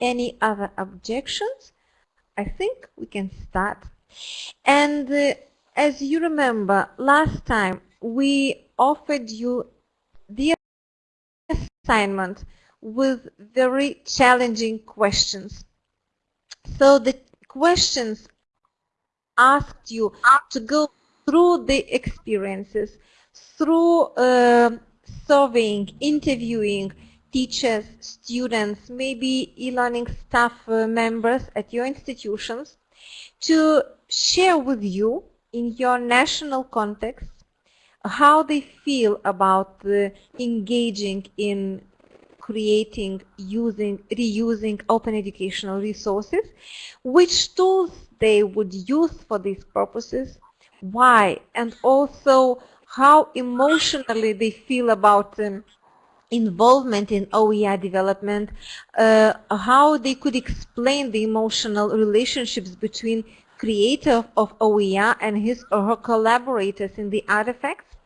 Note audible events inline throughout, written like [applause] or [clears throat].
any other objections, I think we can start. And uh, as you remember, last time we offered you the assignment with very challenging questions. So the questions asked you to go through the experiences, through uh, surveying, interviewing teachers, students, maybe e-learning staff uh, members at your institutions to share with you in your national context how they feel about uh, engaging in creating, using, reusing open educational resources, which tools they would use for these purposes, why, and also how emotionally they feel about um, involvement in OER development, uh, how they could explain the emotional relationships between creator of OER and his or her collaborators in the artifacts.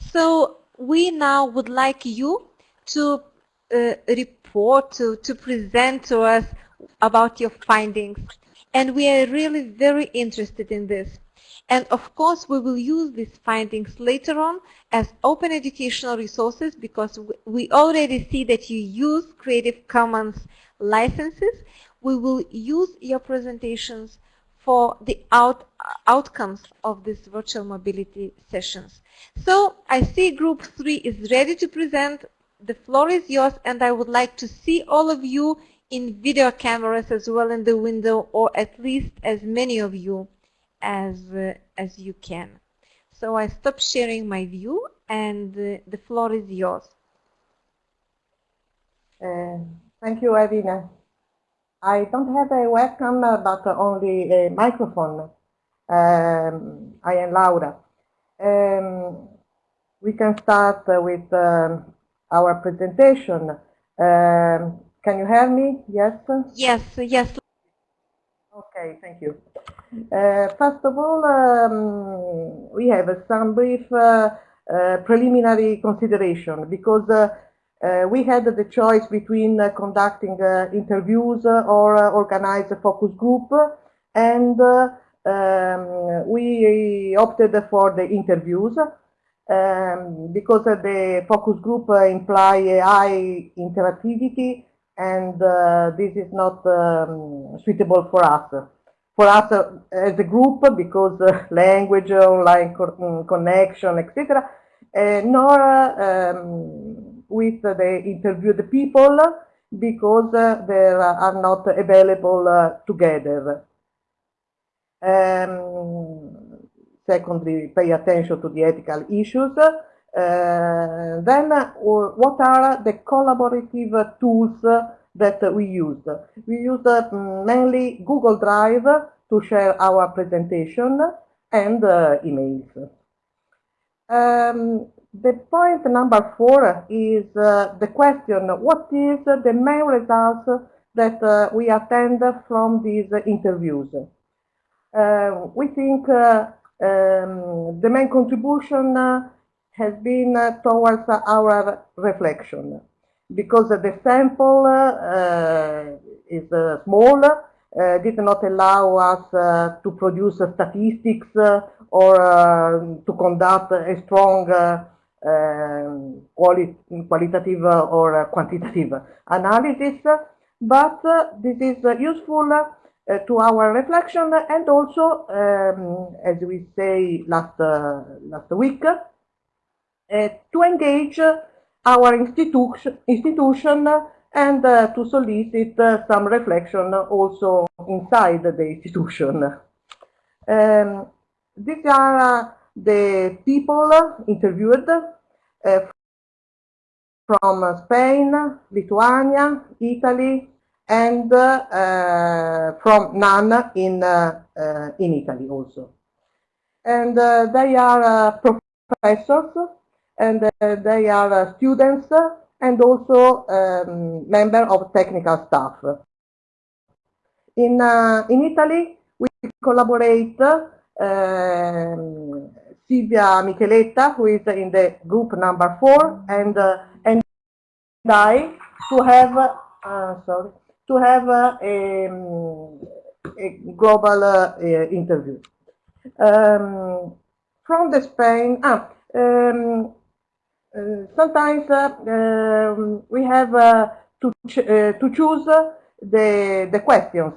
So we now would like you to uh, report, to, to present to us about your findings. And we are really very interested in this. And of course, we will use these findings later on as open educational resources because we already see that you use Creative Commons licenses. We will use your presentations for the out, uh, outcomes of these virtual mobility sessions. So I see group three is ready to present. The floor is yours and I would like to see all of you in video cameras as well in the window or at least as many of you as, uh, as you can. So I stop sharing my view and uh, the floor is yours. Uh, thank you, Evina. I don't have a webcam, but only a microphone. Um, I am Laura. Um, we can start with um, our presentation. Um, can you hear me? Yes? Yes, yes. Okay, thank you. Uh, first of all, um, we have some brief uh, uh, preliminary consideration because uh, uh, we had the choice between uh, conducting uh, interviews or organize a focus group and um, we opted for the interviews um, because the focus group imply a high interactivity and uh, this is not um, suitable for us. For us uh, as a group, because uh, language, online co mm, connection, etc., nor um, with the interviewed people because uh, they are not available uh, together. Um, secondly, pay attention to the ethical issues. Uh, then, uh, what are the collaborative tools that we use? We use uh, mainly Google Drive to share our presentation and uh, emails. Um, the point number four is uh, the question, what is the main results that uh, we attend from these interviews? Uh, we think uh, um, the main contribution uh, has been uh, towards our reflection because the sample uh, uh, is uh, small, did not allow us to produce statistics or um, to conduct a strong um, quali qualitative or quantitative analysis, but this is useful uh, to our reflection and also, um, as we say last, uh, last week, uh, to engage our institution, institution and to solicit some reflection also inside the institution. Um, these are the people interviewed uh, from Spain, Lithuania, Italy, and uh, from none in, uh, in Italy also. And they are professors, and they are students, and also um, member of technical staff. In, in Italy, we collaborate um, Silvia Micheletta, who is in the group number four, and uh, and I to have uh, sorry to have a, a global uh, interview. Um, from the Spain, ah, um, uh, sometimes uh, um, we have uh, to, ch to choose the, the questions.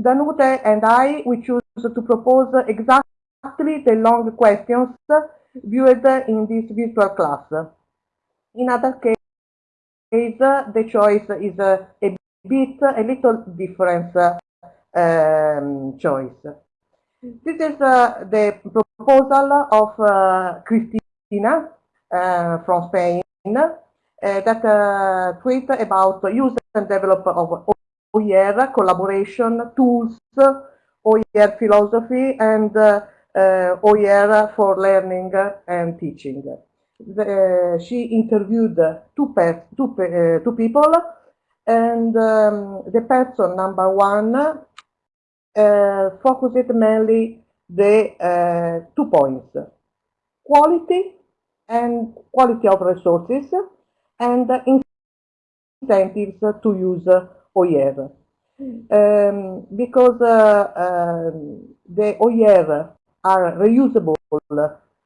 Danute and I, we choose to propose exactly the long questions viewed in this virtual class. In other case, the choice is a, a bit, a little different um, choice. This is uh, the proposal of uh, Cristina uh, Uh, from Spain uh, that uh, tweet about use and develop of OER collaboration tools, OER philosophy, and OER for learning and teaching. The, she interviewed two people and um, the person number one uh, focused mainly the uh, two points quality and quality of resources and incentives to use OER. Um, because uh, uh, the OER are reusable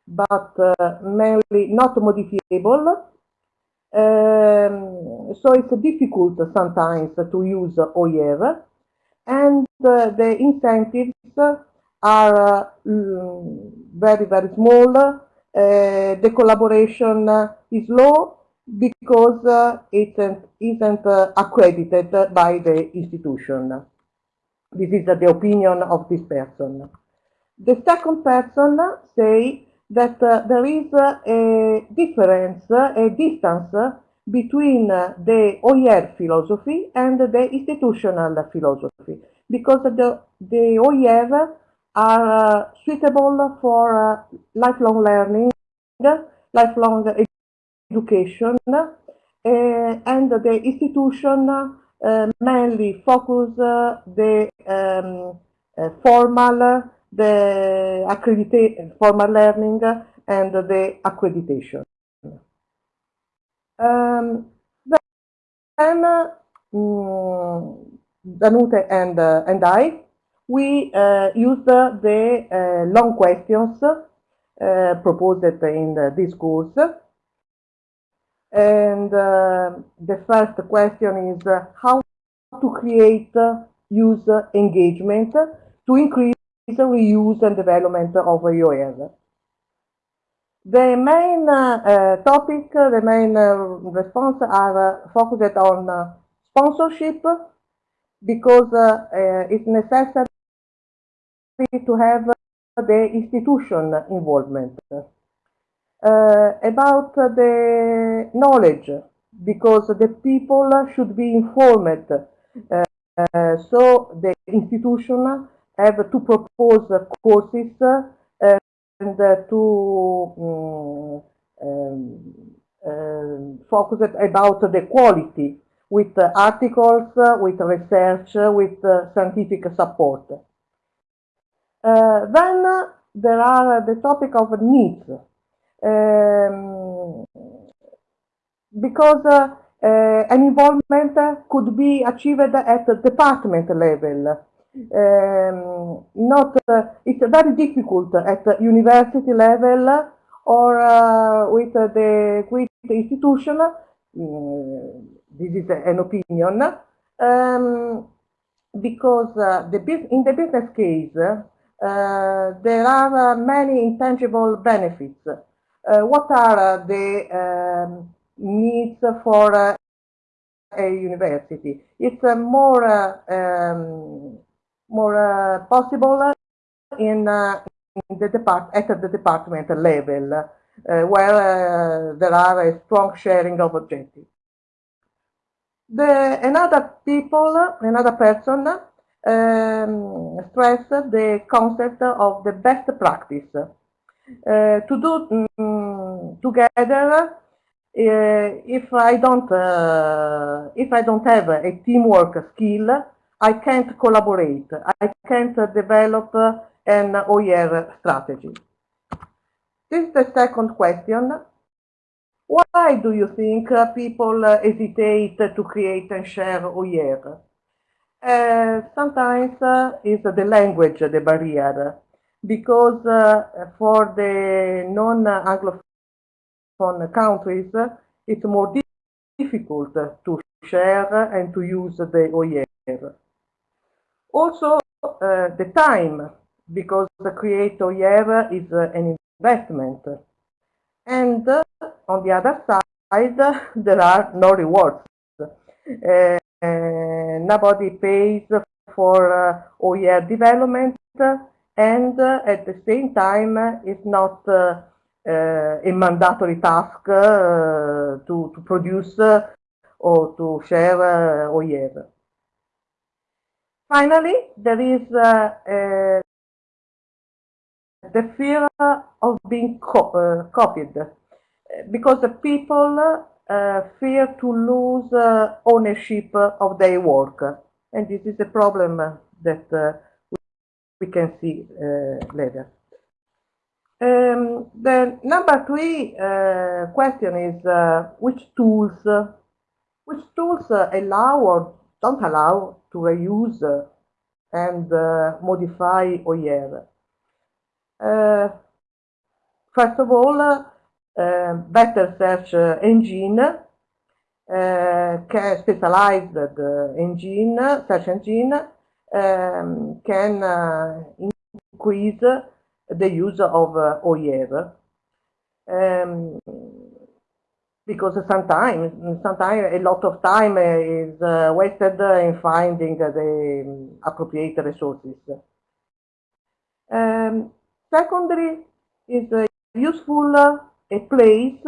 but uh, mainly not modifiable. Um, so it's difficult sometimes to use OER and uh, the incentives are mm, very, very small uh, the collaboration is low because uh, it isn't uh, accredited by the institution. This is the opinion of this person. The second person say that uh, there is a difference, a distance between the OER philosophy and the institutional philosophy, because the, the OER are uh, suitable for uh, lifelong learning, lifelong education, uh, and the institution mainly focus the um, formal, the accreditation, formal learning, and the accreditation. Um, then, um, Danute and, uh, and I we uh, used the uh, long questions uh, proposed in this course. And the first question is how to create user engagement to increase the reuse and development of OER. The main uh, topic, the main uh, response are uh, focused on sponsorship because it's necessary to have the institution involvement. Uh, about the knowledge, because the people should be informed. Uh, so the institution have to propose courses uh, and to um, um, focus about the quality with articles, with research, with scientific support. Uh, then there are the topic of needs. Um, because uh, uh, an involvement could be achieved at the department level. Um, not uh, it's very difficult at university level or uh, with the with the institution. Mm, this is an opinion um, because uh, the in the business case uh, there are uh, many intangible benefits. Uh, what are the um, needs for a university? It's more um, more possible in, in the depart at the department level, uh, where uh, there are a strong sharing of objectives. The, another people, another person um, stress the concept of the best practice. Uh, to do um, together, uh, if I don't, uh, if I don't have a teamwork skill, I can't collaborate. I can't develop an OER strategy. This is the second question. Why do you think people hesitate to create and share OER? Uh, sometimes uh, is the language the barrier because uh, for the non-Anglophone countries it's more difficult to share and to use the OER. Also the time because the create OER is an investment and on the other side [laughs] there are no rewards. Uh, nobody pays for OER development and uh, at the same time uh, it's not uh, a mandatory task to, to produce or to share OER. Finally, there is the fear of being co uh, copied because the people uh, fear to lose uh, ownership of their work and this is a problem that we can see uh, later. Um, the number three uh, question is uh, which tools, which tools allow or don't allow to reuse and modify OER. first of all, uh, better search uh, engine, uh, specialized engine, search engine, um, can increase the use of uh, OER. Um, because sometimes, sometimes a lot of time is uh, wasted in finding the appropriate resources. Um, secondly, is uh, useful a place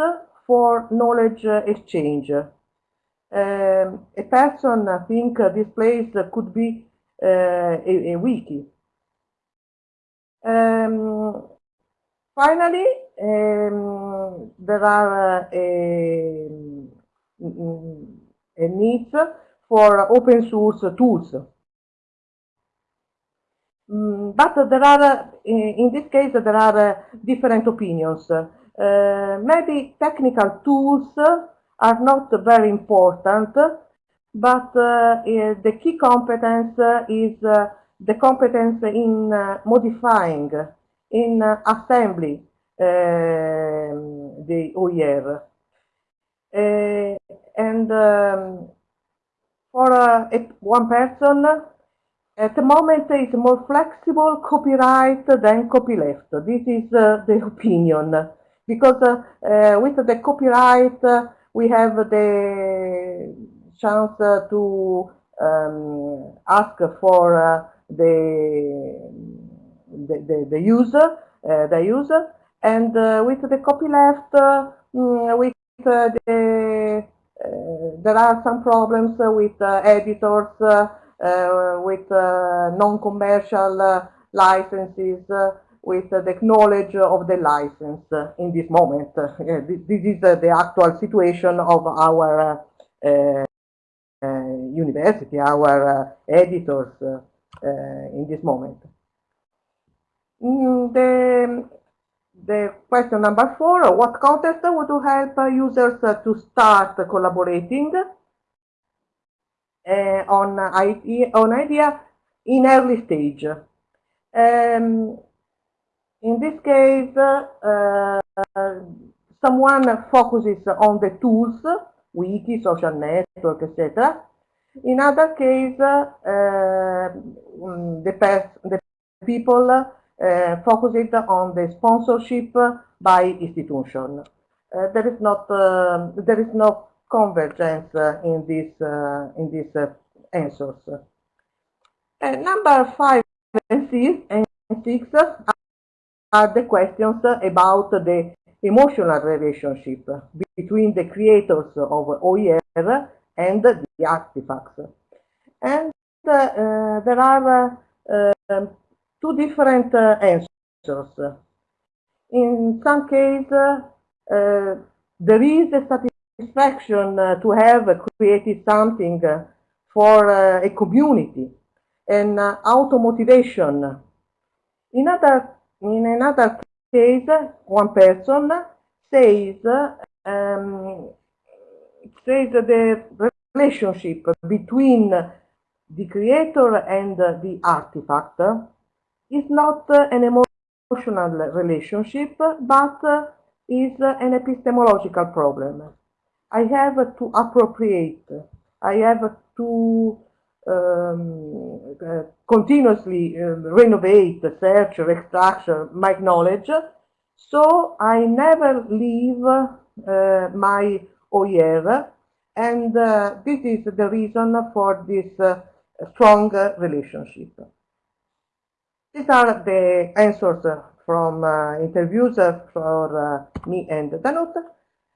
for knowledge exchange. Um, a person I think this place could be uh, a, a, wiki. Um, finally, um, there are uh, a, a needs for open source tools. Mm, but there are, in this case, there are different opinions. Uh, maybe technical tools are not very important but uh, the key competence is uh, the competence in uh, modifying, in assembly the OER. and um, for one person, at the moment it's more flexible copyright than copyleft. This is uh, the [laughs] opinion. Because uh, uh, with the copyright, we have the chance to um, ask for uh, the, the, the, the, user, uh, the user, and uh, with the copyleft, mm, with the there are some problems with editors, with non-commercial licenses, with the knowledge of the license in this moment. this, is the actual situation of our uh, university, our uh, editors uh, in this moment. Mm, the, the question number four, what contest would help users to start collaborating on, idea, on idea in early stage? Um, in this case, uh, someone focuses on the tools wiki, social network, etc. In other case, uh, the, the people uh, focused on the sponsorship by institution. Uh, there is not uh, there is no convergence in this uh, in these uh, answers. number five and six, and six are the questions about the emotional relationship between the creators of OER and the artifacts. And uh, uh, there are uh, two different answers. In some cases, there is a satisfaction to have created something for a community and auto-motivation. In, other, in another case, one person says um, says the relationship between the creator and the artifact is not an emotional relationship, but is an epistemological problem. I have to appropriate, I have to um, uh, continuously uh, renovate, search, extract my knowledge, so I never leave uh, my OER, and uh, this is the reason for this uh, strong relationship. These are the answers from uh, interviews for me and Danut.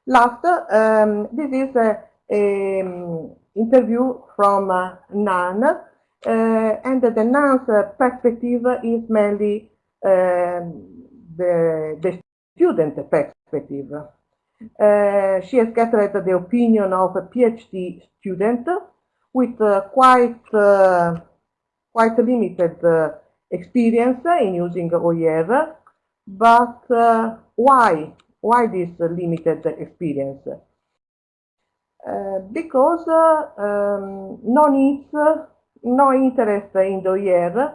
Last, um, this is a, a um, interview from uh, Nan, uh, and the Nan's perspective is mainly um, the, the student perspective. Uh, she has gathered the opinion of a PhD student with uh, quite uh, quite limited uh, experience in using OER, but uh, why why this limited experience? Uh, because um, no needs, no interest in the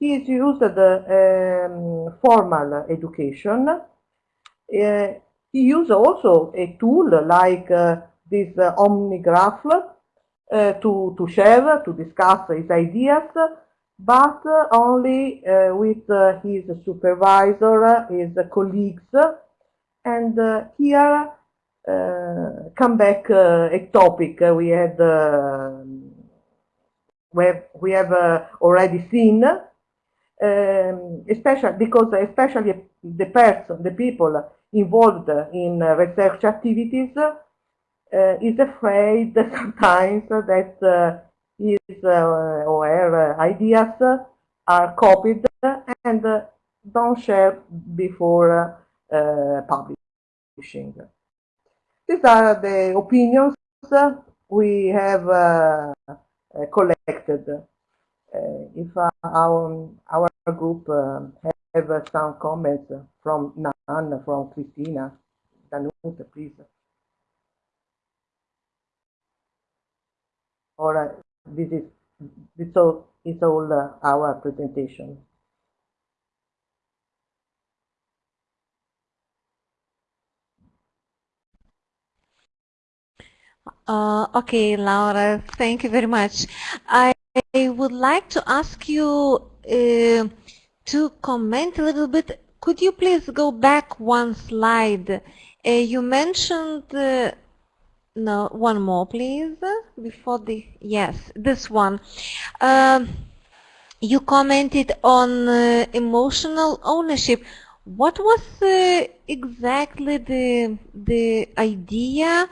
he is used um, formal education. Uh, he used also a tool like uh, this OmniGraph to, to share, to discuss his ideas, but only uh, with uh, his supervisor, his colleagues. And uh, here come back a topic we had, where we have already seen, um, especially because especially the person, the people involved in research activities uh, is afraid [laughs] sometimes that uh, his uh, or her ideas are copied and don't share before publishing. These are the opinions we have uh, collected. Uh, if uh, our, our group have some comments from Nan, from Christina. Danuta, please. Uh, this is this all is all uh, our presentation. Uh, okay, Laura, thank you very much. I, I would like to ask you uh, to comment a little bit, could you please go back one slide? Uh, you mentioned, uh, no, one more please, before the, yes, this one. Um, you commented on uh, emotional ownership. What was uh, exactly the, the idea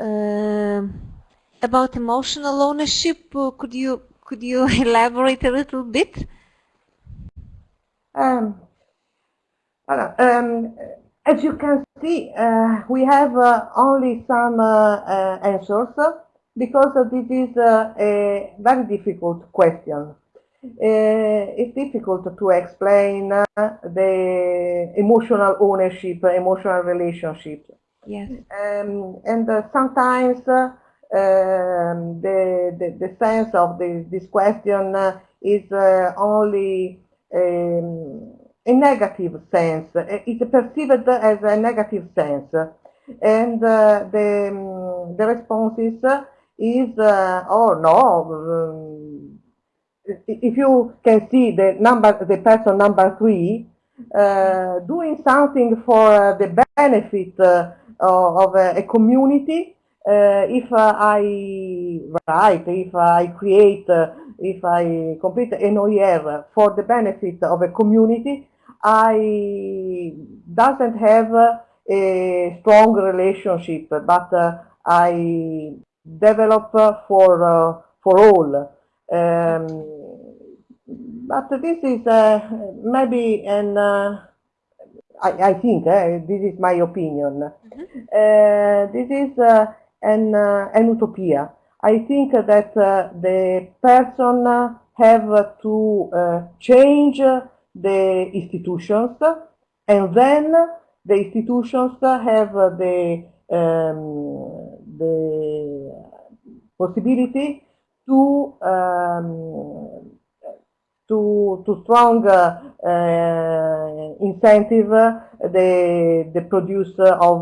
about emotional ownership? could you could you [laughs] elaborate a little bit? Um, um, as you can see, uh, we have uh, only some uh, uh answers because this is uh, a very difficult question. Uh, it's difficult to explain the emotional ownership, emotional relationship. Yes. Um, and sometimes um, the, the, the sense of the, this question is only um, a negative sense. It's perceived as a negative sense. And uh, the, um, the responses is, uh, oh no, um, if you can see the number, the person number three, uh, doing something for the benefit uh, of a, community, uh, if I write, if I create if I complete an OER for the benefit of a community, I doesn't have a strong relationship, but uh, I develop for uh, for all. Um, but this is uh, maybe an uh, I, I, think uh, this is my opinion. Mm -hmm. this is uh, an an utopia. I think that uh, the person have to uh, change the institutions and then the institutions have the, um, the possibility to um, too too strong uh, uh, incentive the the producer of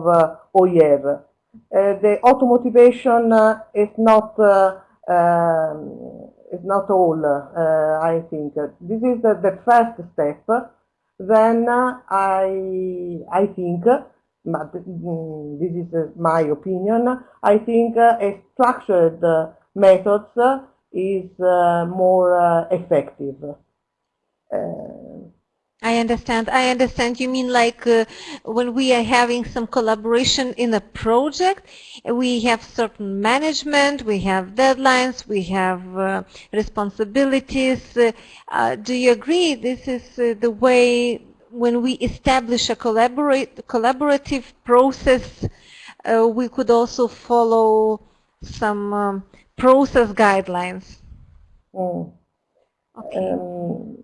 uh. Uh, the auto motivation uh, is not uh, um, is not all. I think this is the, first step. Then I I think but mm, this is my opinion. I think a structured methods is more effective. I understand. I understand. You mean like uh, when we are having some collaboration in a project, we have certain management, we have deadlines, we have uh, responsibilities. Uh, uh do you agree this is uh, the way when we establish a collaborate, collaborative process, uh, we could also follow some um, process guidelines? Mm. Okay. Um,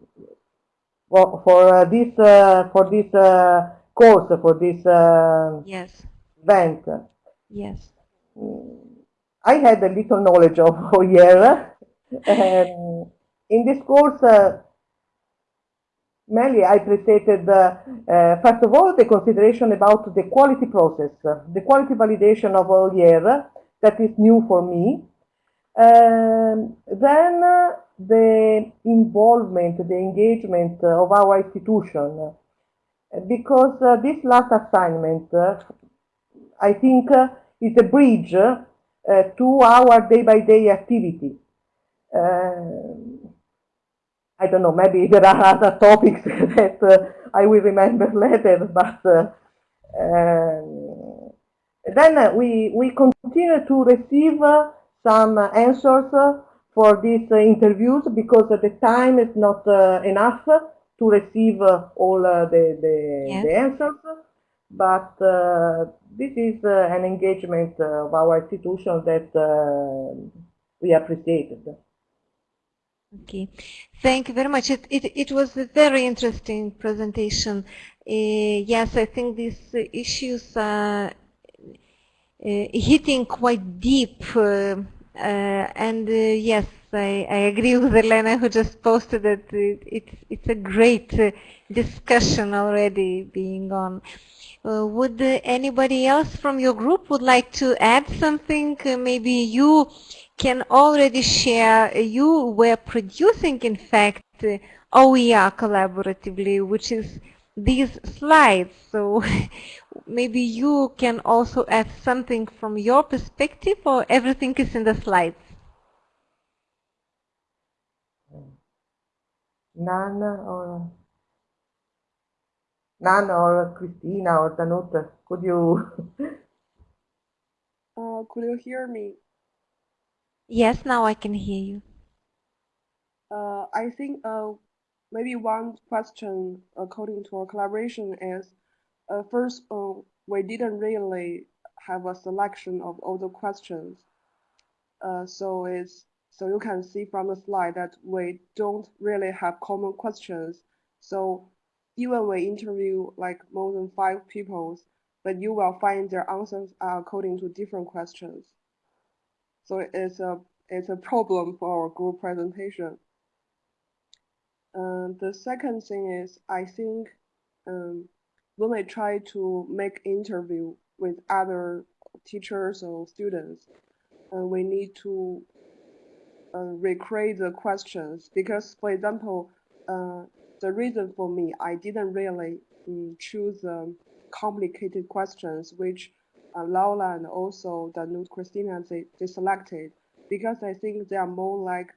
for, for uh, this uh, for this uh, course for this yes event. Yes. I had a little knowledge of [laughs] OER. um, in this course, uh, mainly I presented, uh, uh, first of all, the consideration about the quality process, the quality validation of OER, that is new for me. Um, then the involvement, the engagement of our institution. Because uh, this last assignment, uh, I think, uh, is a bridge uh, to our day-by-day -day activity. Uh, I don't know, maybe there are [laughs] other topics [laughs] that uh, I will remember [laughs] later, but um, then we, we continue to receive some answers for these uh, interviews because the time is not uh, enough to receive uh, all the, the, yes. the, answers. But this is an engagement of our institution that we appreciated. Okay, thank you very much. It, it, it was a very interesting presentation. Uh, yes, I think these uh, issues are uh, hitting quite deep uh, and uh, yes, I, I, agree with Elena who just posted that it, it's, it's a great uh, discussion already being on. would anybody else from your group would like to add something? maybe you can already share, you were producing in fact OER collaboratively, which is these slides. So [laughs] maybe you can also add something from your perspective or everything is in the slides? Nana or Nana or Christina or Danuta, could you? [laughs] uh, could you hear me? Yes, now I can hear you. Uh, I think uh, maybe one question according to our collaboration is uh, first uh, we didn't really have a selection of all the questions. Uh, so it's so you can see from the slide that we don't really have common questions. So even we interview like more than five people but you will find their answers are according to different questions. So it's a it's a problem for our group presentation uh, the second thing is, I think um, when we try to make interview with other teachers or students, uh, we need to uh, recreate the questions. Because, for example, uh, the reason for me, I didn't really um, choose um, complicated questions, which Laura and also Danute Christina they, they selected. Because I think they are more like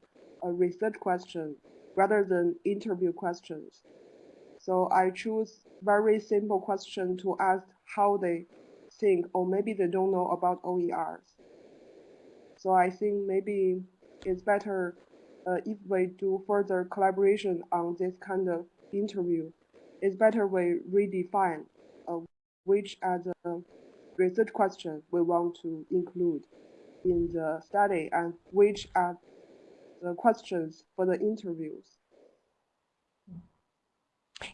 a research question rather than interview questions. So I choose very simple question to ask how they think, or maybe they don't know about OERs. So I think maybe it's better uh, if we do further collaboration on this kind of interview. It's better we redefine uh, which are the research questions we want to include in the study and which are the questions for the interviews.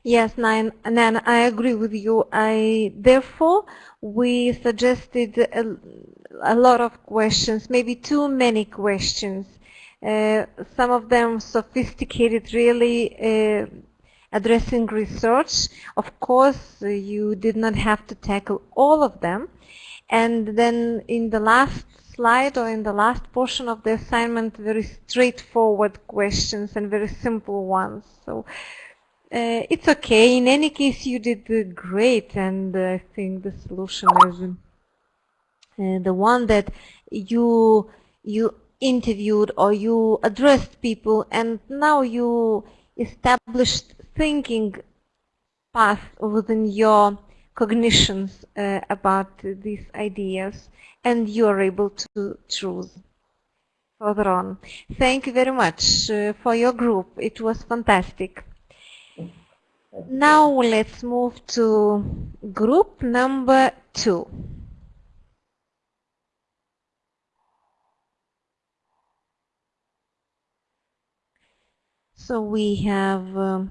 Yes, Nan, Nan, I agree with you. I therefore we suggested a, a lot of questions, maybe too many questions, Uh, some of them sophisticated, really uh, addressing research. Of course, you did not have to tackle all of them. And then in the last slide or in the last portion of the assignment, very straightforward questions and very simple ones. So uh, it's okay. In any case, you did great, and I think the solution is uh, the one that you you interviewed or you addressed people, and now you established thinking path within your cognitions uh, about these ideas and you are able to choose further on. Thank you very much uh, for your group. It was fantastic. Now let's move to group number two. So we have um,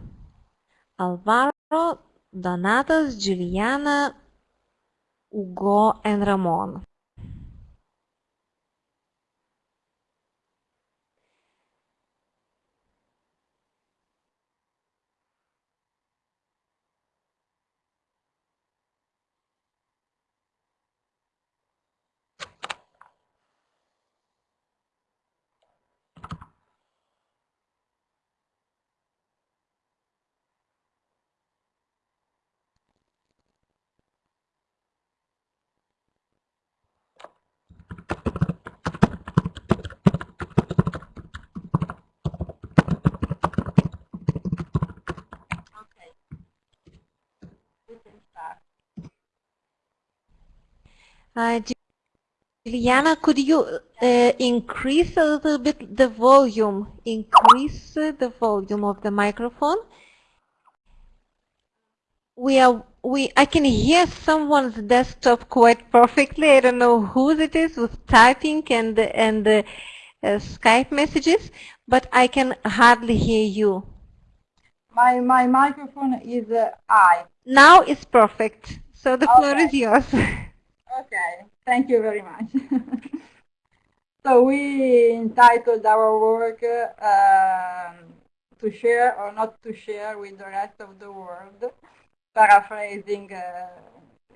Alvaro, Donatas Giuliana Ugo Enramon. Uh, Juliana, could you uh, increase a little bit the volume? Increase the volume of the microphone. We are we. I can hear someone's desktop quite perfectly. I don't know whose it is with typing and and uh, Skype messages, but I can hardly hear you. My my microphone is uh, I. Now it's perfect. So the okay. floor is yours. [laughs] Okay, thank you very much. [laughs] so we entitled our work um, to share or not to share with the rest of the world, paraphrasing uh,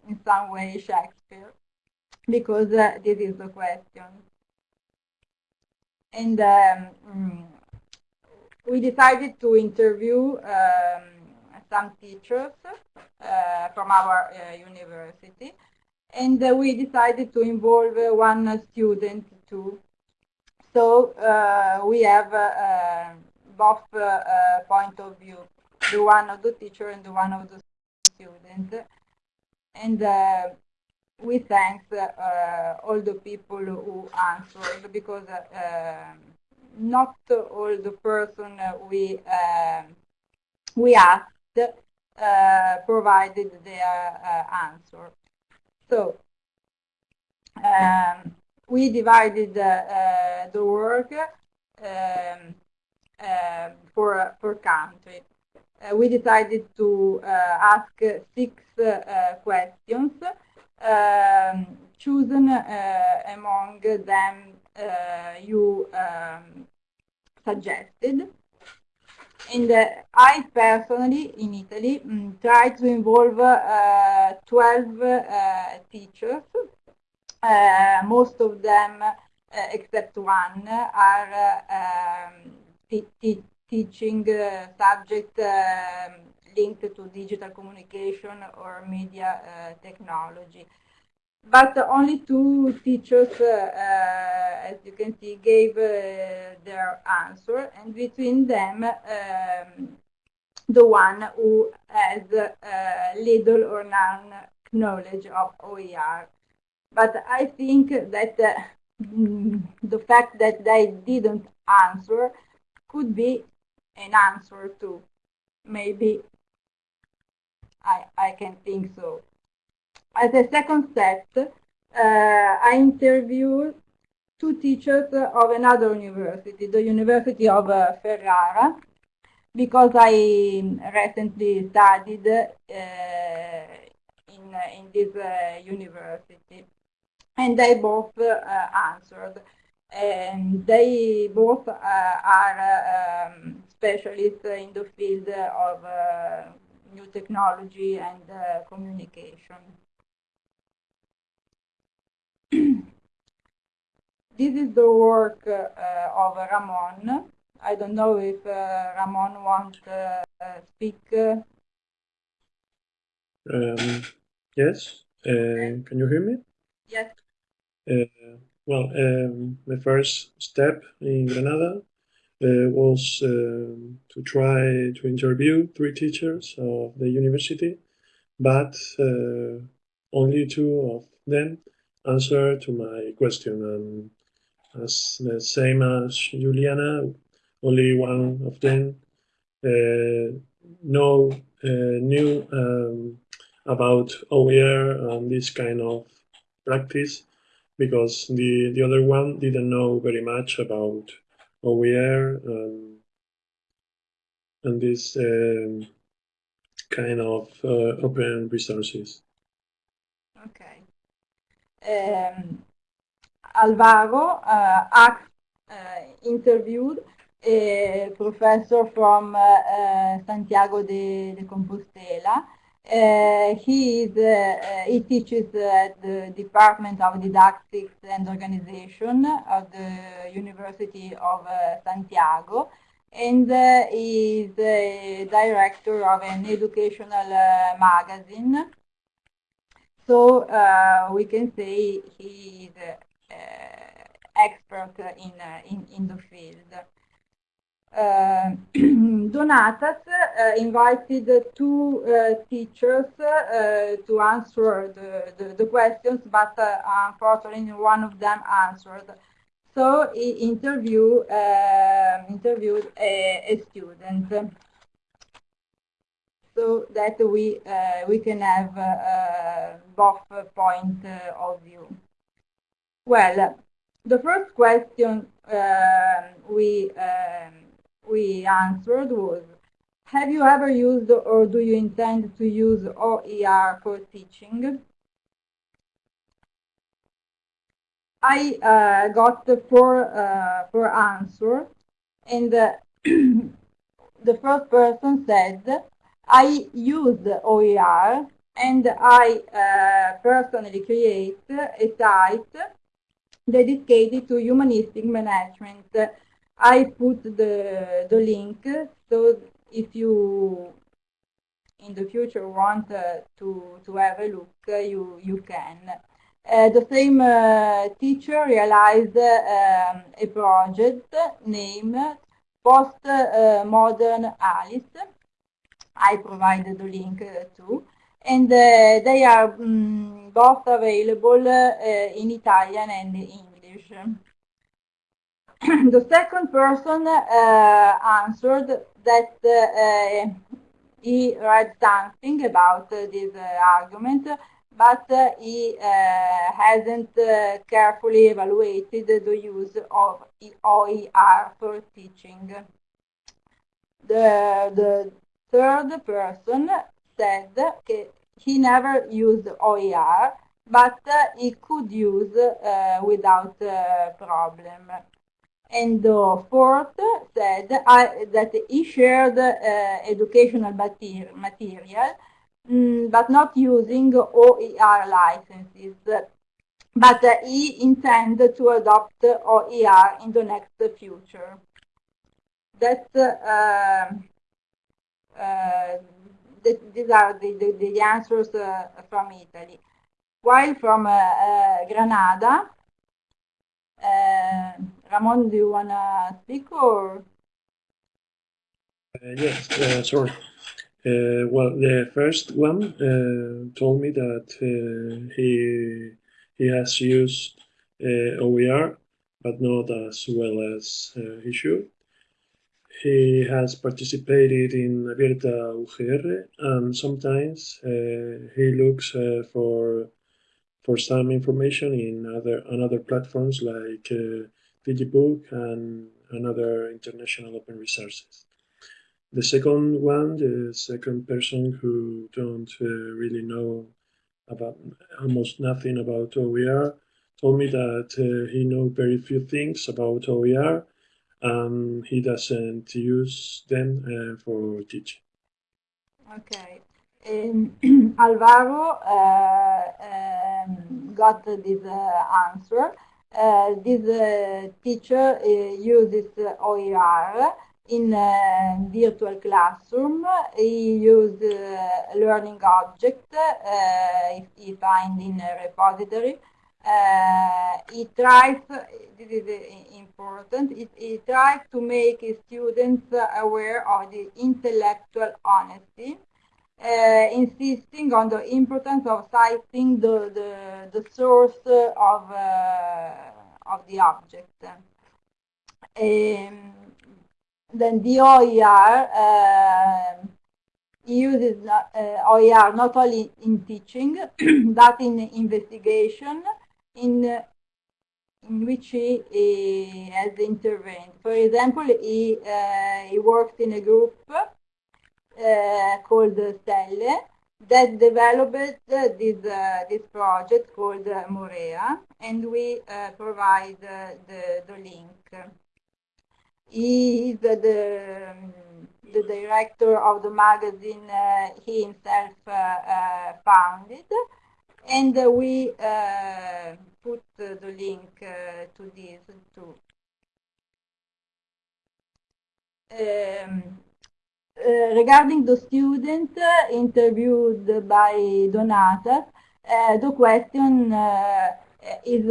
in some way Shakespeare, because uh, this is the question. And um, we decided to interview um, some teachers uh, from our uh, university and uh, we decided to involve uh, one student too. So uh, we have both point of view, the one of the teacher and the one of the student. And we thank uh, all the people who answered because uh, not all the person we uh, we asked provided their answer. So um, we divided uh, the work um, uh, for per country. Uh, we decided to uh, ask six uh, questions, um, chosen uh, among them you um, suggested. And uh, I personally, in Italy, um, to involve uh, 12 uh, teachers. Uh, most of them, uh, except one, are um, teaching subject um, linked to digital communication or media technology but only two teachers, uh, uh, as you can see, gave uh, their answer, and between them, um, the one who has little or none knowledge of OER. But I think that the fact that they didn't answer could be an answer too. Maybe I, I can think so. As a second step, uh, I interviewed two teachers of another university, the University of uh, Ferrara, because I recently studied uh, in, in this uh, university. And they both uh, answered. and they both uh, are um, specialists in the field of uh, new technology and uh, communication. [clears throat] this is the work uh, of Ramon. I don't know if uh, Ramon wants to uh, speak. Um, yes, can you hear me? Yes. well, um, my first step in Granada uh, was um, to try to interview three teachers of the university, but uh, only two of them answered to my question. And as the same as Juliana, only one of them uh, know uh, knew um, about OER and this kind of practice because the, the other one didn't know very much about OER and, and this um, kind of uh, open resources. Okay. Um, Alvaro uh, uh, interviewed a professor from uh, uh, Santiago de, de Compostela. Uh, he, is, he teaches at the Department of Didactics and Organization of the University of Santiago and uh, is director of an educational uh, magazine. So uh, we can say he is expert in, in, in the field. Uh, Donatas uh, invited two uh, teachers to answer the, the, the questions, but unfortunately one of them answered. So he interview, interviewed a, a student so that we we can have both point of view. Well, the first question uh, we um, we answered was, have you ever used or do you intend to use OER for teaching? I uh, got four, uh, four answers and uh, [clears throat] the first person said, I used OER and I uh, personally create a site dedicated to humanistic management I put the, the link so if you in the future want uh, to, to have a look, uh, you, you can. Uh, the same uh, teacher realized um, a project named Post-Modern uh, Alice. I provided the link uh, too. And they are um, both available in Italian and English. [clears throat] the second person uh, answered that uh, he read something about uh, this argument, but he hasn't carefully evaluated the use of OER for teaching. The, the third person said that he never used OER, but he could use uh, without uh, problem. And the fourth said uh, that he shared uh, educational material, mm, but not using OER licenses. But uh, he intended to adopt OER in the next future. That's um, uh, th these are the, the, the answers uh, from Italy. While from uh, Ramon, do you want to speak or? Uh, yes, uh, sorry. Uh, well, the first one uh, told me that uh, he he has used OER, but not as well as he should. He has participated in Abierta UGR, and sometimes he looks for for some information in other on other platforms like Digibug and another international open resources. The second one, the second person who don't uh, really know about almost nothing about OER, told me that uh, he knows very few things about OER and he doesn't use them uh, for teaching. Okay. Um, [clears throat] Alvaro uh, um, got this uh, answer. Uh, this teacher uses OER in a virtual classroom. He used learning object he find in a repository. Uh, he tries, this is important, he, he tries to make students aware of the intellectual honesty uh, insisting on the importance of citing the, the, the source of, uh, of the object. Um, then the OER uh, uses uh, OER not only in teaching, [clears throat] but in investigation, in in which he, he, has intervened. For example, he, uh, he worked in a group called Stellae that developed this uh, this project called Morea, and we uh, provide the the link. He is the the director of the magazine he himself founded, and we put the link to this too. Um, uh, Eh, regarding the student uh, interviewed by Danute, uh, the question eh, is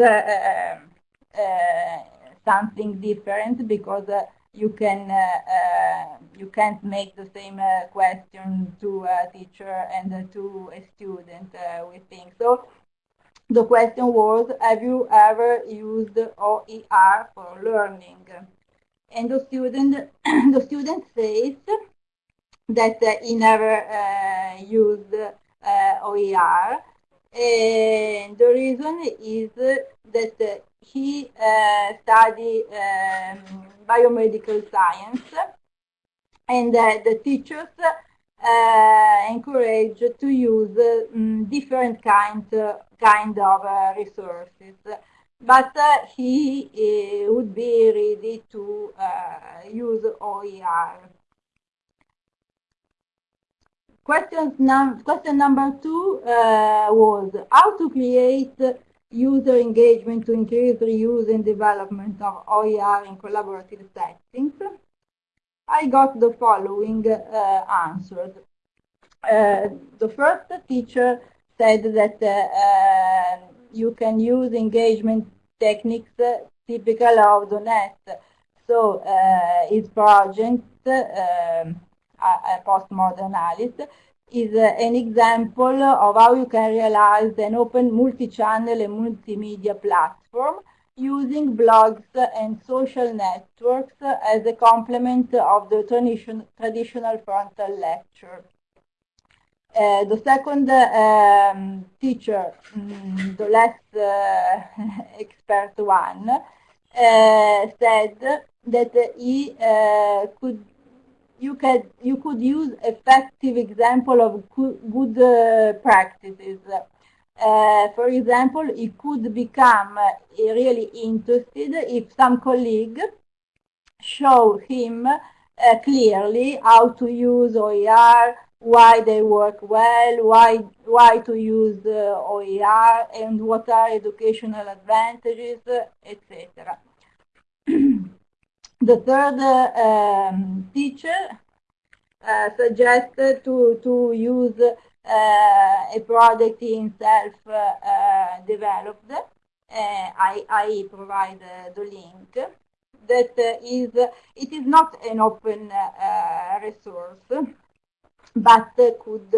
something different because you can you can't make the same question to a teacher and to a student. we think so. The question was, have you ever used OER for learning? And the student, [clears throat] the student says that uh, he never uh, used uh, OER. And the reason is that he studied um, biomedical science and the teachers uh, encourage to use um, different kinds kind of uh, resources. But uh, he would be ready to use OER. Question, num question number two uh, was how to create user engagement to increase reuse and development of OER in collaborative settings. I got the following uh. Uh, the first teacher said that uh, uh, you can use engagement techniques typical of the net. So uh, his project a postmodern analysis, is an example of how you can realize an open multi-channel and multimedia platform using blogs and social networks as a complement of the traditional frontal lecture. Uh, the second um, teacher, um, the less uh, [laughs] expert one, uh, said that he uh, could you can you could use effective example of good uh, practices. Uh, for example, he could become uh, really interested if some colleague show him uh, clearly how to use OER, why they work well, why why to use uh, OER, and what are educational advantages, etc. [clears throat] The third um, teacher uh, suggested to, to use uh, a product himself uh, developed. I, I provide the link that is it is not an open resource but could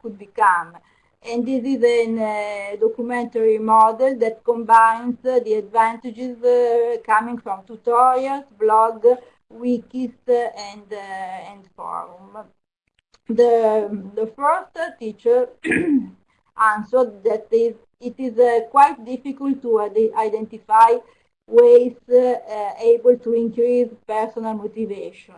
could become and this is a uh, documentary model that combines uh, the advantages uh, coming from tutorials, blog, wikis, and, and forum. The, the first teacher [clears throat] answered that it is uh, quite difficult to identify ways uh, able to increase personal motivation.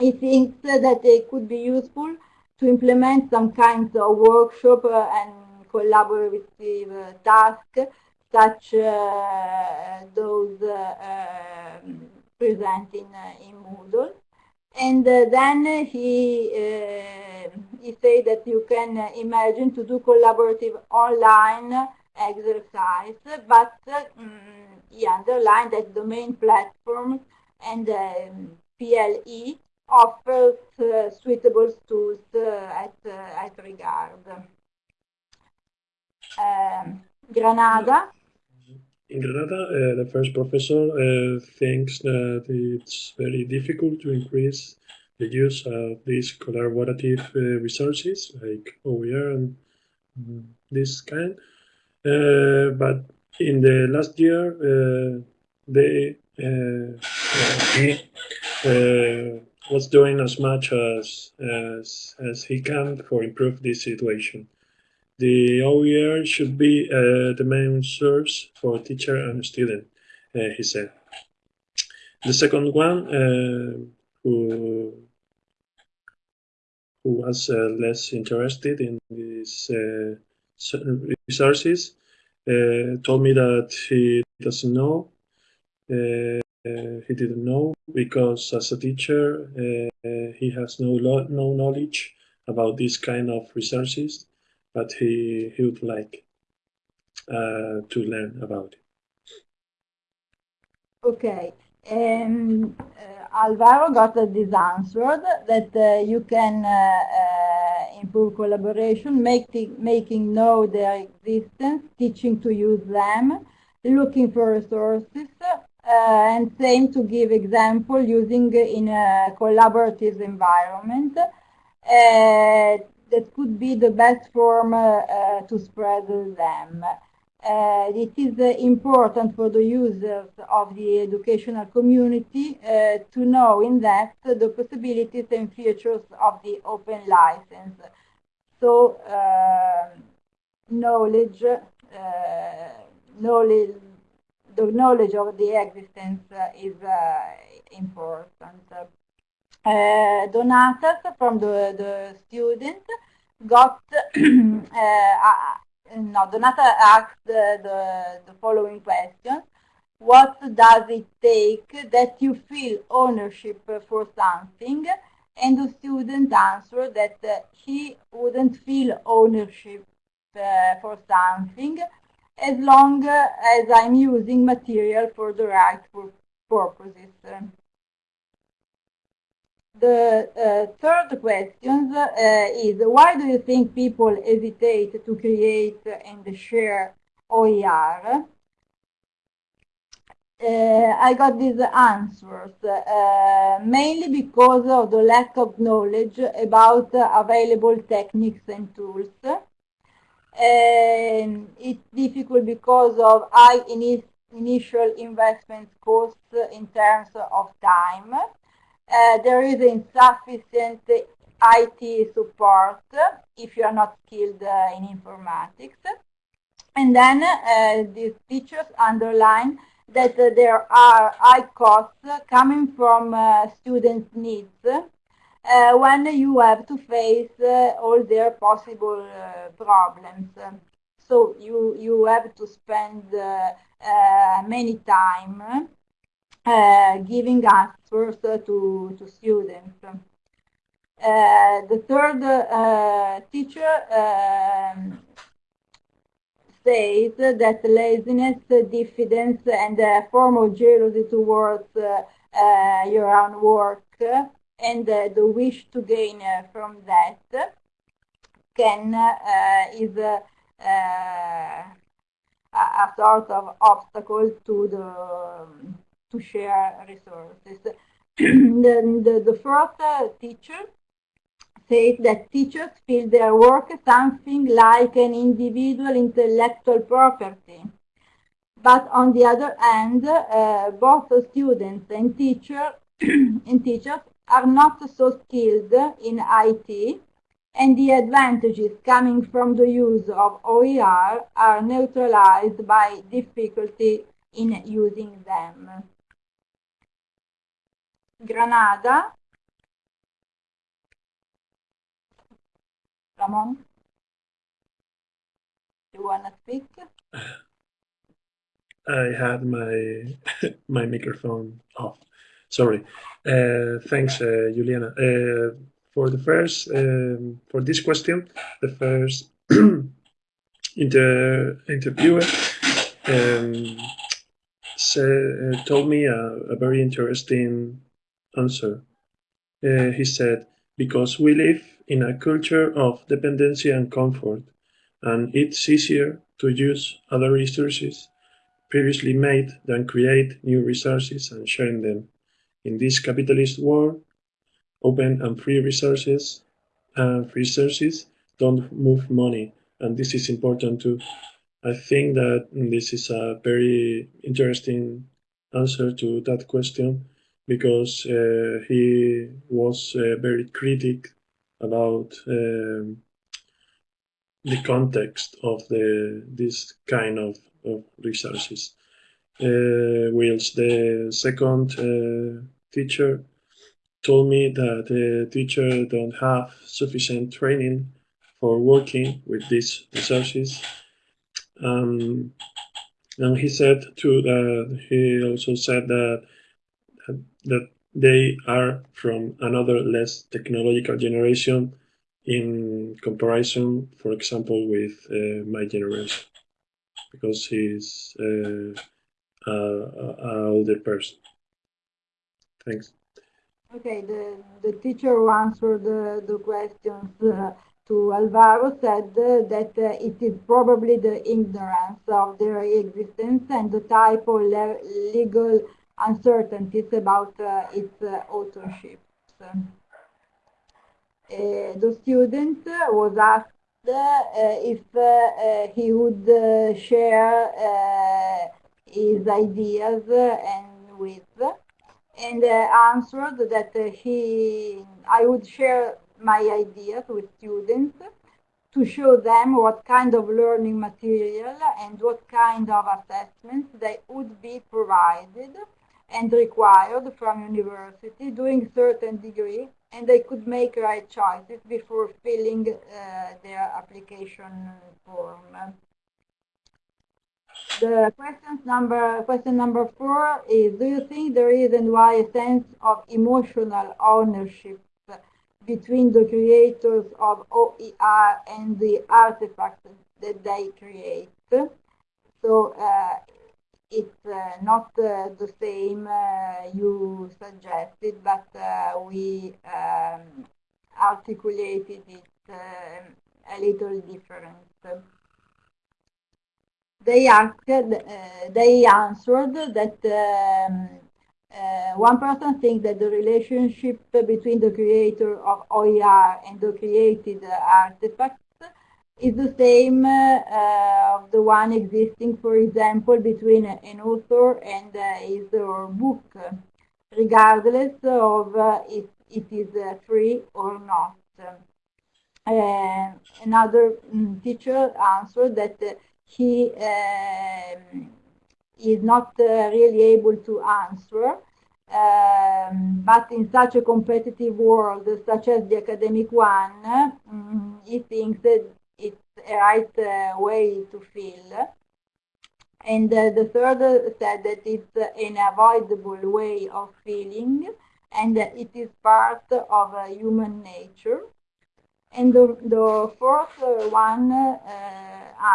He thinks that it could be useful to implement some kinds of workshop uh, and collaborative tasks such those um, present in, in Moodle. And then he, he said that you can imagine to do collaborative online exercise, but um, he underlined that domain platforms and um, PLE offers uh, suitable tools uh, at, uh, at regard. Um, Granada. In Granada, uh, the first professor uh, thinks that it's very difficult to increase the use of these collaborative uh, resources like OER and this kind. but in the last year, they he was doing as much as, as, as he can for improve this situation. The OER should be uh, the main source for teacher and student, uh, he said. The second one, uh, who, who was uh, less interested in these uh, resources, uh, told me that he doesn't know uh, he didn't know because as a teacher uh, he has no no knowledge about this kind of resources, but he he would like uh, to learn about it. Okay. Um, uh, Alvaro got this answer that uh, you can uh, improve collaboration, making making know their existence, teaching to use them, looking for resources, uh, and same to give example using in a collaborative environment. Uh, that could be the best form uh, to spread them. Uh, it is uh, important for the users of the educational community uh, to know in depth the possibilities and features of the open license. So knowledge, knowledge the knowledge of the existence uh, is uh, important. Uh, Donatas from the, the student got, [clears throat] no, Danute asked the, the, the following question. What does it take that you feel ownership for something? And the student answered that uh, he wouldn't feel ownership uh, for something as long as I'm using material for the right purposes. The uh, third question uh, is why do you think people hesitate to create and share OER? Uh, I got these answers uh, mainly because of the lack of knowledge about available techniques and tools and it's difficult because of high initial investment costs in terms of time. Uh, there is insufficient IT support if you are not skilled uh, in informatics. And then uh, these teachers underline that there are high costs coming from uh, students' needs uh, when you have to face uh, all their possible uh, problems. So you, you have to spend many time giving answers to, to students. Uh, the third uh, teacher um, says that laziness, diffidence, and a form of jealousy towards uh, your own work and uh, the wish to gain uh, from that can uh, is a, a sort of obstacle to the to share resources. [clears throat] the, the, the first uh, teacher says that teachers feel their work something like an individual intellectual property. But on the other hand, uh, both students and teacher [clears throat] and teachers are not so skilled in IT and the advantages coming from the use of OER are neutralized by difficulty in using them. Granada. Ramon? you wanna speak? I had my [laughs] my microphone off. Sorry. Uh, thanks, uh, Juliana. Uh, for the first um, for this question, the first [clears throat] inter interviewer um, said, told me a, a, very interesting answer. Uh, he said, "Because we live in a culture of dependency and comfort, and it's easier to use other resources." previously made than create new resources and sharing them. In this capitalist world, open and free resources and free resources don't move money, and this is important too. I think that this is a very interesting answer to that question because uh, he was uh, very critic about um, the context of the this kind of of resources. Uh, whilst the second uh, teacher told me that the teacher don't have sufficient training for working with these resources. Um, and he said too that he also said that that they are from another less technological generation in comparison, for example, with uh, my generation because he's uh, a, a older person. Thanks. Okay, the, the teacher who answered the, the questions uh, to Alvaro said uh, that uh, it is probably the ignorance of their existence and the type of le legal uncertainties about uh, its uh, authorship. Uh, the student was asked if he would share his ideas uh, and with and uh, answered that uh, he I would share my ideas with students to show them what kind of learning material and what kind of assessments they would be provided and required from university doing certain degree and they could make right choices before filling uh, their application form. The questions number, question number four is, do you think there is and why a sense of emotional ownership between the creators of OER and the artifacts that they create? So uh, it's uh, not uh, the same uh, you suggested, but we um, articulated it a little different. They asked, they answered that um, uh, one person thinks that the relationship between the creator of OER and the created artifact is the same uh, of the one existing, for example, between an author and uh, his or book, regardless of uh, if it is free or not. another um, teacher answered that he um, is not really able to answer um, but in such a competitive world such as the academic one, um, he thinks that it's a right uh, way to feel. And uh, the third said that it's an avoidable way of feeling and it is part of uh, human nature. And the, the fourth one uh,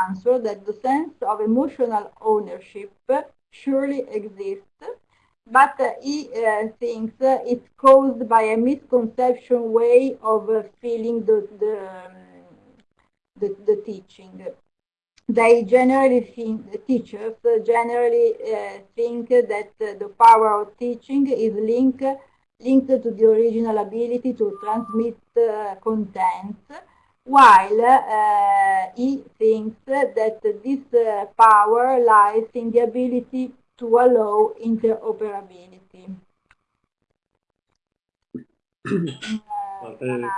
answer that the sense of emotional ownership surely exists, but uh, he uh, thinks it's caused by a misconception way of feeling the, the um, the, the teaching. They generally think, the teachers generally uh, think that uh, the power of teaching is linked linked to the original ability to transmit uh, content, while uh, he thinks that this uh, power lies in the ability to allow interoperability. uh,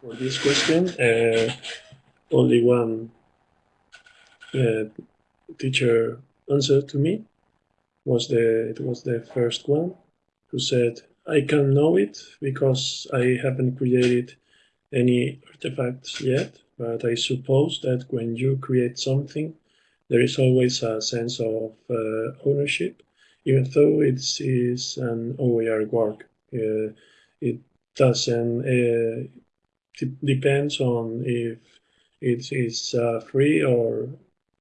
for this question, uh, only one uh, teacher answered to me was the it was the first one who said I can know it because I haven't created any artifacts yet but I suppose that when you create something, there is always a sense of uh, ownership, even though it is an OER work. Uh, it doesn't uh, depends on if it is uh, free or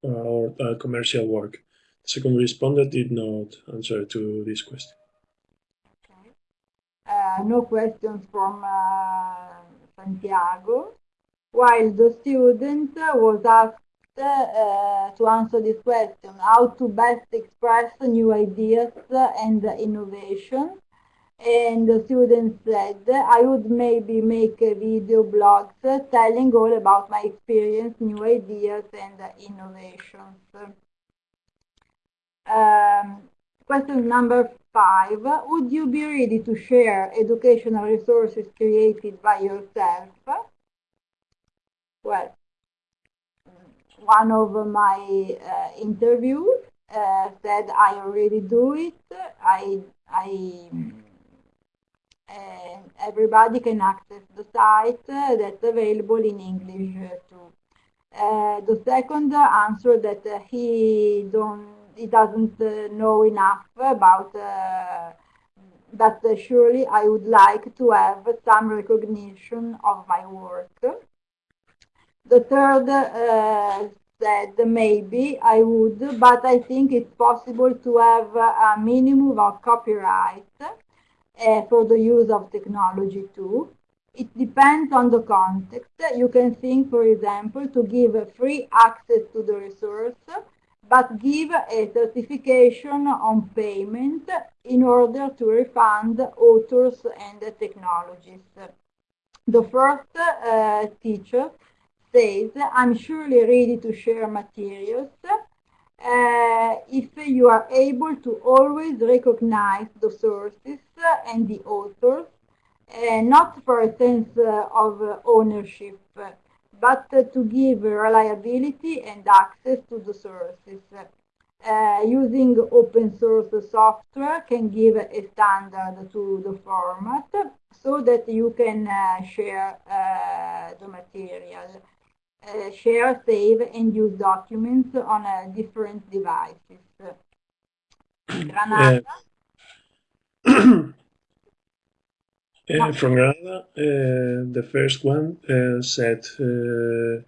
or commercial work. The second respondent did not answer to this question. Uh, no questions from uh, Santiago. While the student was asked uh, to answer this question, how to best express new ideas and innovation. And the student said, I would maybe make a video blogs telling all about my experience, new ideas and innovations. Um, question number five, would you be ready to share educational resources created by yourself? Well, one of my uh, interviews uh, said I already do it. I, I, uh, everybody can access the site that's available in English too. Uh, the second answer that uh, he don't, he doesn't uh, know enough about but surely I would like to have some recognition of my work. The third uh, said maybe I would, but I think it's possible to have a minimum of copyright uh, for the use of technology too. It depends on the context. You can think, for example, to give a free access to the resource, but give a certification on payment in order to refund authors and technologies. The first uh, teacher says, I'm surely ready to share materials uh, if you are able to always recognize the sources and the authors, uh, not for a sense of ownership, but to give reliability and access to the sources. Uh, using open source software can give a standard to the format so that you can uh, share uh, the material uh, share, save, and use documents on uh, different devices. Granada? [clears throat] [clears throat] Uh, from Granada, uh, the first one uh, said, uh,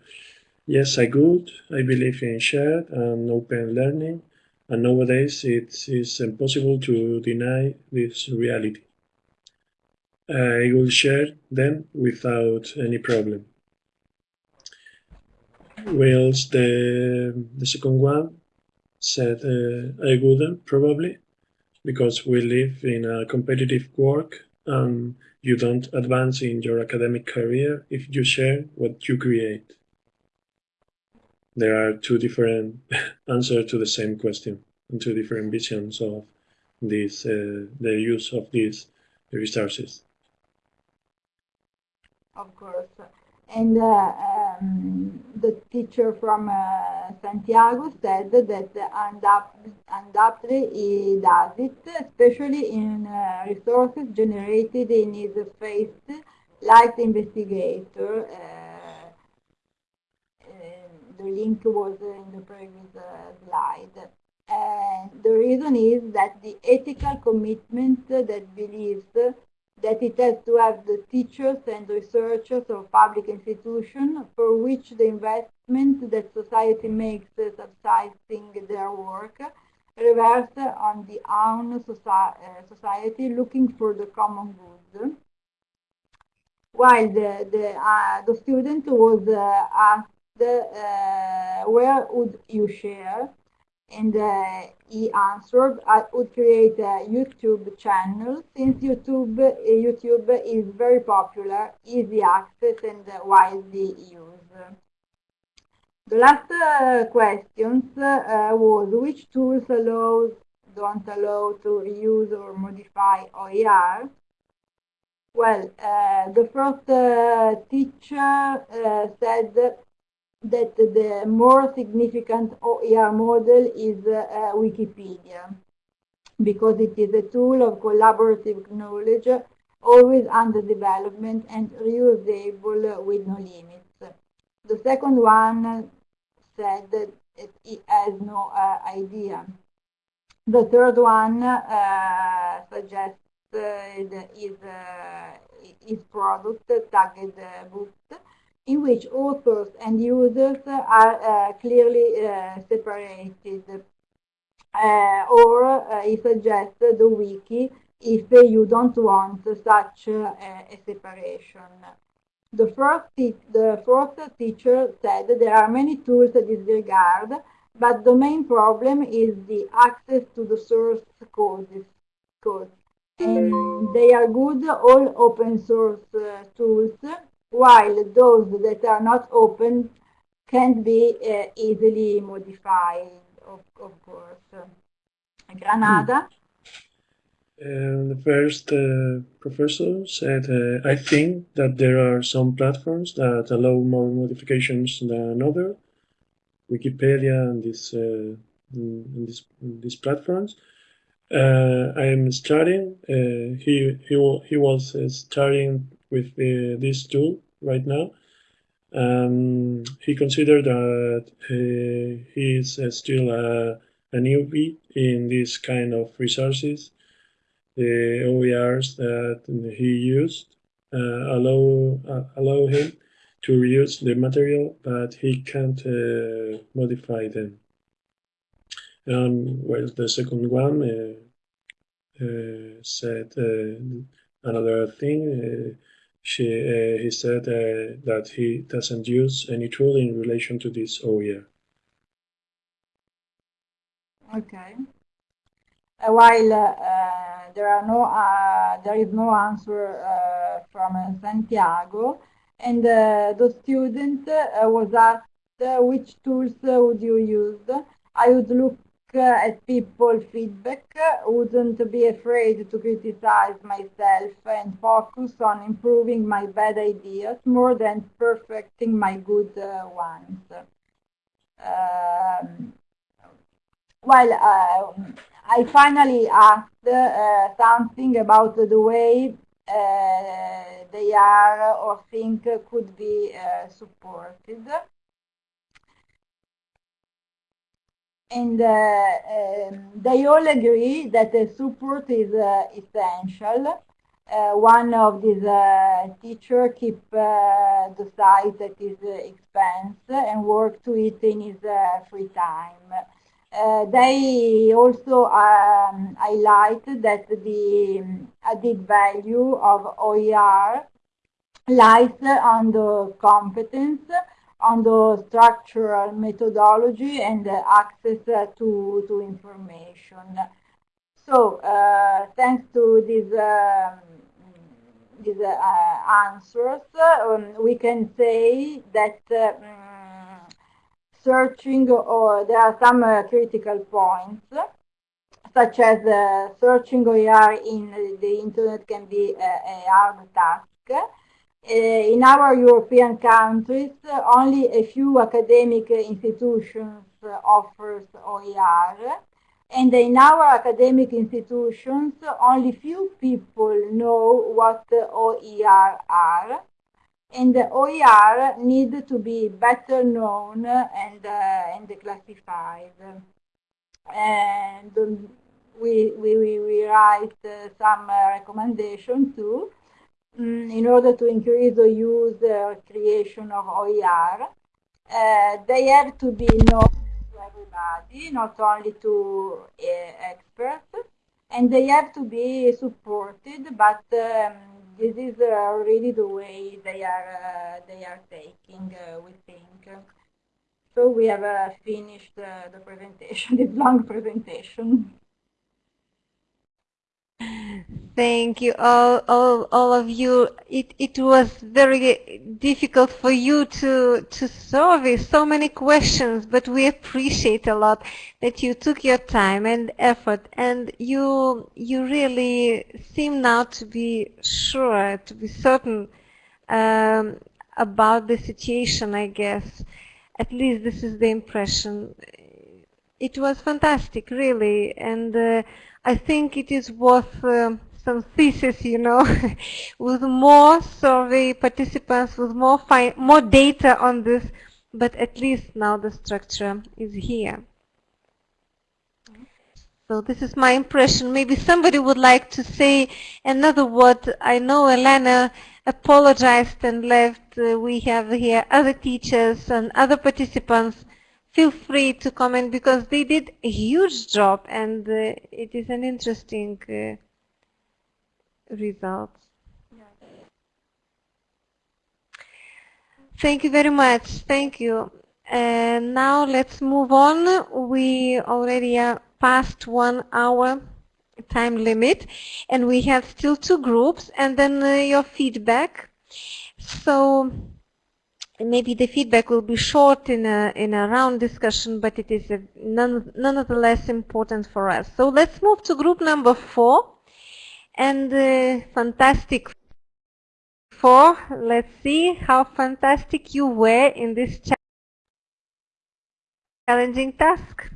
yes, I could. I believe in shared and open learning, and nowadays it is impossible to deny this reality. I will share them without any problem. Whilst the, the second one said uh, I wouldn't probably because we live in a competitive work and you don't advance in your academic career if you share what you create. There are two different [laughs] answers to the same question and two different visions of this, uh, the use of these resources. Of course. And uh, um, the teacher from uh, Santiago said that undoubtedly he does it, especially in uh, resources generated in his face, like the investigator. The link was in the previous uh, slide. And the reason is that the ethical commitment that believes that it has to have the teachers and researchers of public institutions for which the investment that society makes subsidizing their work reverse on the own society looking for the common good. While the, the, uh, the student was uh, asked uh, where would you share and uh, he answered, I would create a YouTube channel since YouTube, YouTube is very popular, easy access and widely used. The last uh, questions uh, was which tools allow, don't allow to use or modify OER. Well, uh, the first uh, teacher uh, said that the more significant OER model is uh, Wikipedia because it is a tool of collaborative knowledge always under development and reusable with no limits. The second one said that it has no uh, idea. The third one uh, suggests his, his product, tagged book, in which authors and users are clearly separated. Uh, or uh, he suggests the wiki if you don't want such uh, a separation. The first, the fourth teacher said there are many tools in this regard, but the main problem is the access to the source codes. codes. And they are good, all open source uh, tools, while those that are not open can't be uh, easily modified, of, of course. Granada. Uh, the first uh, professor said, uh, I think that there are some platforms that allow more modifications than others. Wikipedia and this, uh, this, these platforms. Uh, I am starting. Uh, he, he, he was starting with this tool right now. Um, he considered that he is still a, a newbie in this kind of resources the OERs that he used uh, allow uh, allow him to reuse the material, but he can't uh, modify them. And well, the second one uh, uh, said uh, another thing. she, he said that he doesn't use any tool in relation to this OER. Okay. while there are no uh, there is no answer uh, from uh, Santiago and the student was asked which tools would you use I would look at people feedback, wouldn't be afraid to criticize myself and focus on improving my bad ideas more than perfecting my good uh, ones. Um, well, uh, I finally asked uh, something about the way uh, they are or think could be uh, supported. And uh, um, they all agree that support is uh, essential. Uh, one of these teachers keep the site at his expense and work to it in his free time. Uh, they also um, highlight that the added value of OER lies on the competence, on the structural methodology and access to, to information. So, uh, thanks to these, um, these uh, answers, um, we can say that um, searching or there are some uh, critical points such as uh, searching OER in the internet can be a, a hard task. Uh, in our European countries, only a few academic institutions offers OER. And in our academic institutions, only few people know what OER are and the OER need to be better known and, uh, and classified. And we, we, we write uh, some recommendation too in order to increase the use uh, creation of OER. Uh, they have to be known to everybody, not only to uh, experts, and they have to be supported, but um, this is uh, really the way they are uh, they are taking, uh, we think. So we have finished the presentation, [laughs] this long presentation. Thank you, all, all, all of you. It, it was very difficult for you to, to service so many questions, but we appreciate a lot that you took your time and effort, and you, you really seem now to be sure, to be certain um, about the situation, I guess. At least this is the impression. It was fantastic, really, and uh, I think it is worth uh, some thesis, you know, [laughs] with more survey participants, with more more data on this, but at least now the structure is here. So this is my impression. Maybe somebody would like to say another word. I know Elena apologized and left. Uh, we have here other teachers and other participants. Feel free to comment because they did a huge job and uh, it is an interesting uh, result. Thank you very much. Thank you. And now let's move on. We already are past one hour time limit and we have still two groups and then uh, your feedback. So maybe the feedback will be short in a, in a round discussion, but it is none, nonetheless important for us. So let's move to group number four and uh, fantastic four. Let's see how fantastic you were in this challenging task.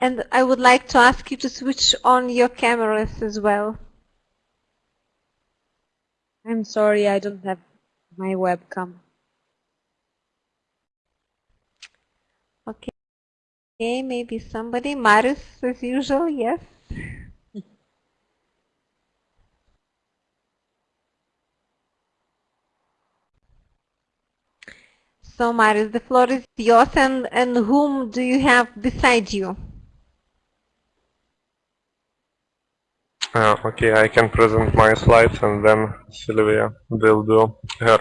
And I would like to ask you to switch on your cameras as well. I'm sorry, I don't have my webcam. Okay, okay maybe somebody, Marius as usual, yes. [laughs] so Marius, the floor is yours and, and whom do you have beside you? Uh, okay, I can present my slides and then Sylvia will do her.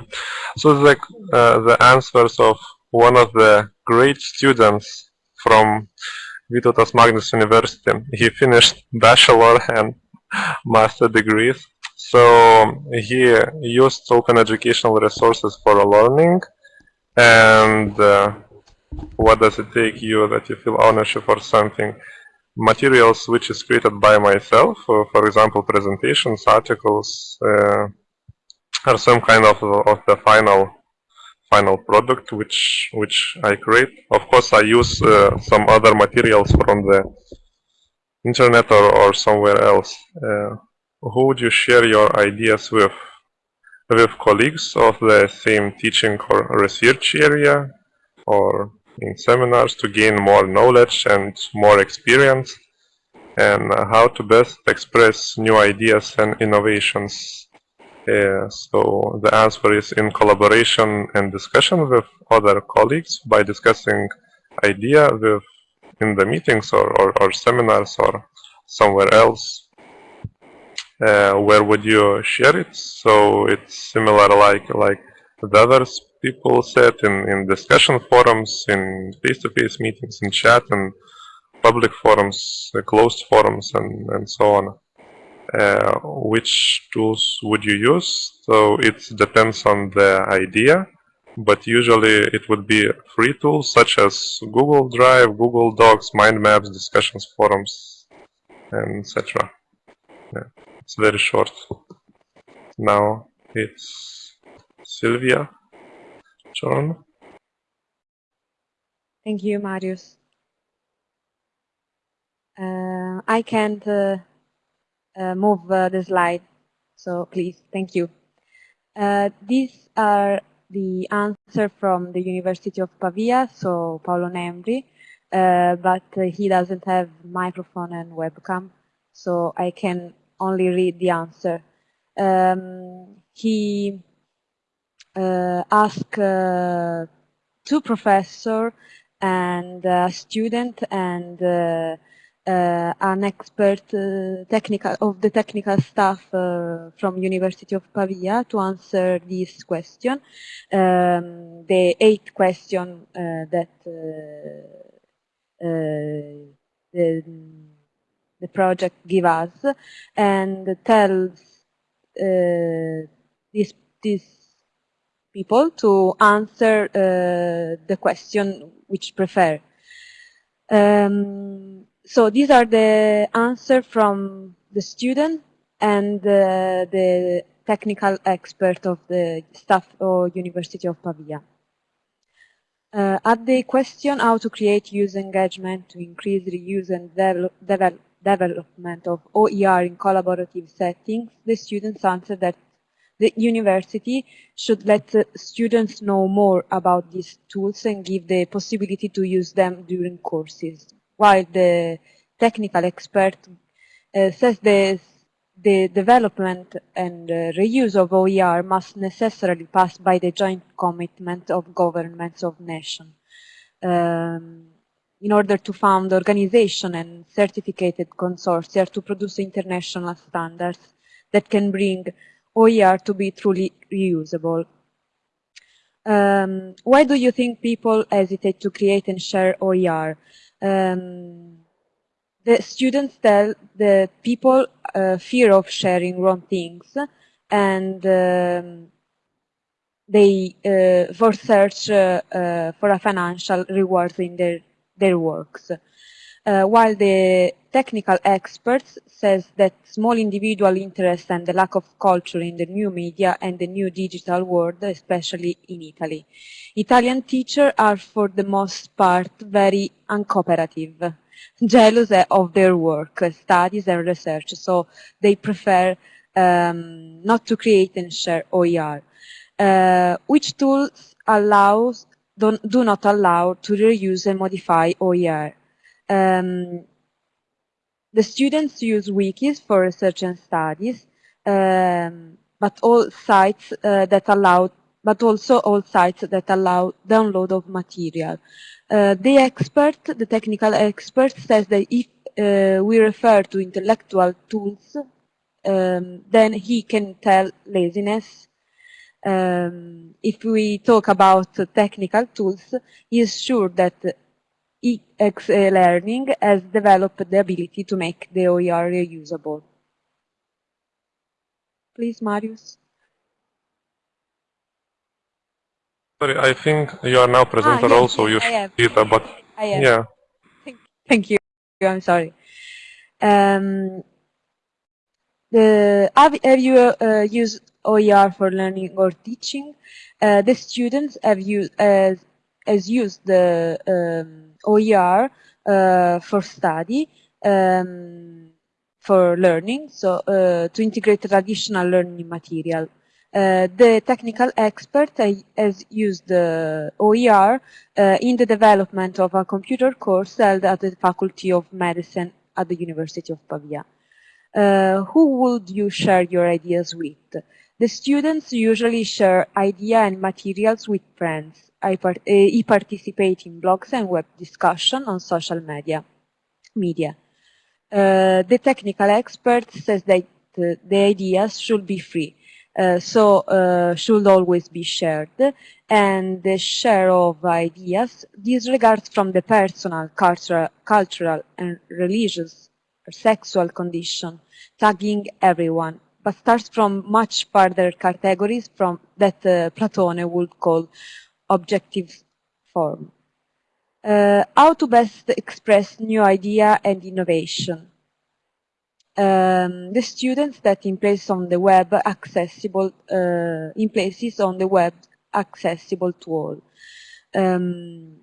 So the, uh, the answers of one of the great students from Vytautas Magnus University. He finished bachelor [laughs] and master degrees. So he used open educational resources for learning and uh, what does it take you that you feel ownership or something materials which is created by myself, uh, for example, presentations, articles, uh, are some kind of of the final final product which which I create. Of course, I use uh, some other materials from the internet or, or somewhere else. Uh, who would you share your ideas with? With colleagues of the same teaching or research area, or in seminars to gain more knowledge and more experience and how to best express new ideas and innovations. Uh, so the answer is in collaboration and discussion with other colleagues by discussing idea with in the meetings or, or, or seminars or somewhere else. Uh, where would you share it? So it's similar like like the others people said in, in discussion forums, in face-to-face -face meetings, in chat, and public forums, uh, closed forums, and, and so on. Uh, which tools would you use? So it depends on the idea, but usually it would be free tools such as Google Drive, Google Docs, mind maps, discussions forums, and etc. Yeah, it's very short. Now it's Sylvia. John. Thank you, Marius. Uh, I can't uh, uh, move uh, the slide, so please, thank you. Uh, these are the answer from the University of Pavia, so Paolo Nembri, uh, but he doesn't have microphone and webcam, so I can only read the answer. Um, he ask uh, two professor and a student and uh, uh, an expert uh, technical of the technical staff uh, from University of Pavia to answer this question. Um, the eight question that the, the project give us and tells this this people to answer uh, the question which prefer. Um, so these are the answer from the student and uh, the technical expert of the staff of University of Pavia. Uh, at the question how to create user engagement to increase reuse and develop, develop development of OER in collaborative settings, the students answered that the university should let students know more about these tools and give the possibility to use them during courses, while the technical expert uh, says the, the development and uh, reuse of OER must necessarily pass by the joint commitment of governments of nations. Um, in order to found organization and certificated consortia to produce international standards that can bring OER to be truly reusable. Um, why do you think people hesitate to create and share OER? Um, the students tell the people uh, fear of sharing wrong things and um, they uh, for search uh, uh for a financial reward in their, their works. Uh, while the technical experts says that small individual interest and the lack of culture in the new media and the new digital world, especially in Italy. Italian teachers are for the most part very uncooperative, jealous of their work, studies and research, so they prefer um, not to create and share OER. Uh, which tools allows, do not allow to reuse and modify OER? Um, the students use wikis for research and studies, um, but all sites uh, that allow, but also all sites that allow download of material. Uh, the expert, the technical expert, says that if uh, we refer to intellectual tools, um, then he can tell laziness. Um, if we talk about technical tools, he is sure that EX Learning has developed the ability to make the OER reusable. Please, Marius. Sorry, I think you are now presenter ah, yes, also. You should but I am. yeah. Thank, thank you. I'm sorry. Um, the, have, have you uh, used OER for learning or teaching? Uh, the students have used, uh, has used the um, OER uh, for study, um, for learning, so uh, to integrate traditional learning material. Uh, the technical expert has used the OER uh, in the development of a computer course held at the Faculty of Medicine at the University of Pavia. Uh, who would you share your ideas with? The students usually share idea and materials with friends. I part he participate in blogs and web discussion on social media. media. Uh, the technical expert says that uh, the ideas should be free, uh, so should always be shared, and the share of ideas disregards from the personal, cultural, cultural and religious or sexual condition, tagging everyone, but starts from much further categories from that Platone would call objective form. Uh, how to best express new idea and innovation. Um, the students that in place on the web accessible, uh, in places on the web accessible to all. Um,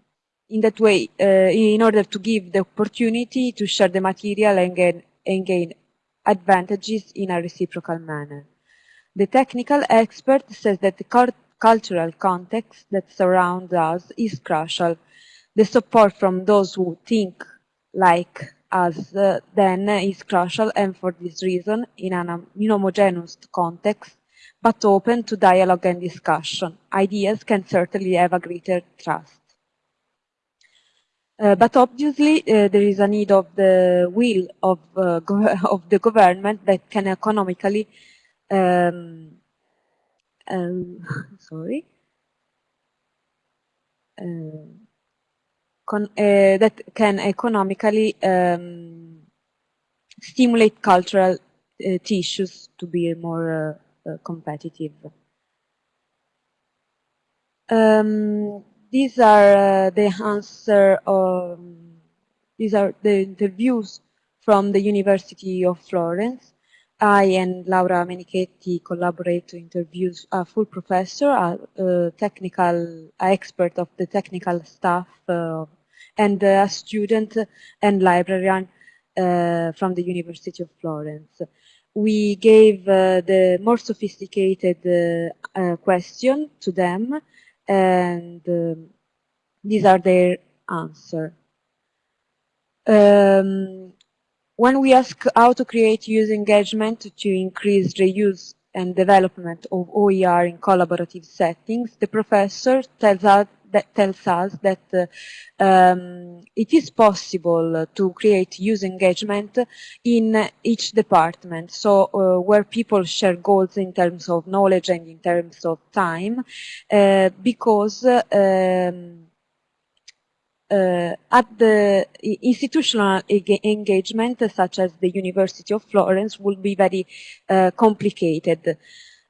in that way, uh, in order to give the opportunity to share the material and gain, and gain advantages in a reciprocal manner. The technical expert says that the cultural context that surrounds us is crucial. The support from those who think like us uh, then is crucial and for this reason, in an inhomogeneous context, but open to dialogue and discussion, ideas can certainly have a greater trust. Uh, but obviously uh, there is a need of the will of, uh, [laughs] of the government that can economically um, um, [laughs] sorry, um, con, uh, that can economically um, stimulate cultural uh, tissues to be more uh, competitive. Um, these are the answer. Um, these are the interviews from the University of Florence. I and Laura Menichetti collaborate to interview a full professor, a, a technical a expert of the technical staff, uh, and a student and librarian uh, from the University of Florence. We gave uh, the more sophisticated uh, question to them and um, these are their answer. Um, when we ask how to create user engagement to increase reuse and development of OER in collaborative settings, the professor tells us that tells us that uh, um, it is possible to create user engagement in each department. So uh, where people share goals in terms of knowledge and in terms of time, uh, because um, uh, at the institutional engagement, such as the University of Florence, would be very uh, complicated.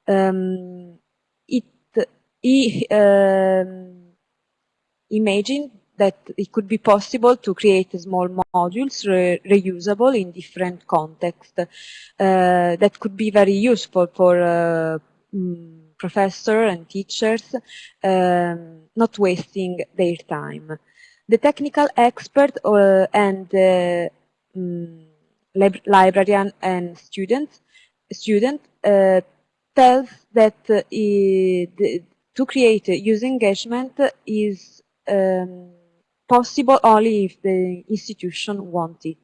Um, it, he um, imagined that it could be possible to create small modules re reusable in different contexts uh, that could be very useful for uh, mm, professors and teachers, um, not wasting their time the technical expert uh, and uh, um, librarian and student student uh, tells that uh, to create user engagement is um, possible only if the institution wants it.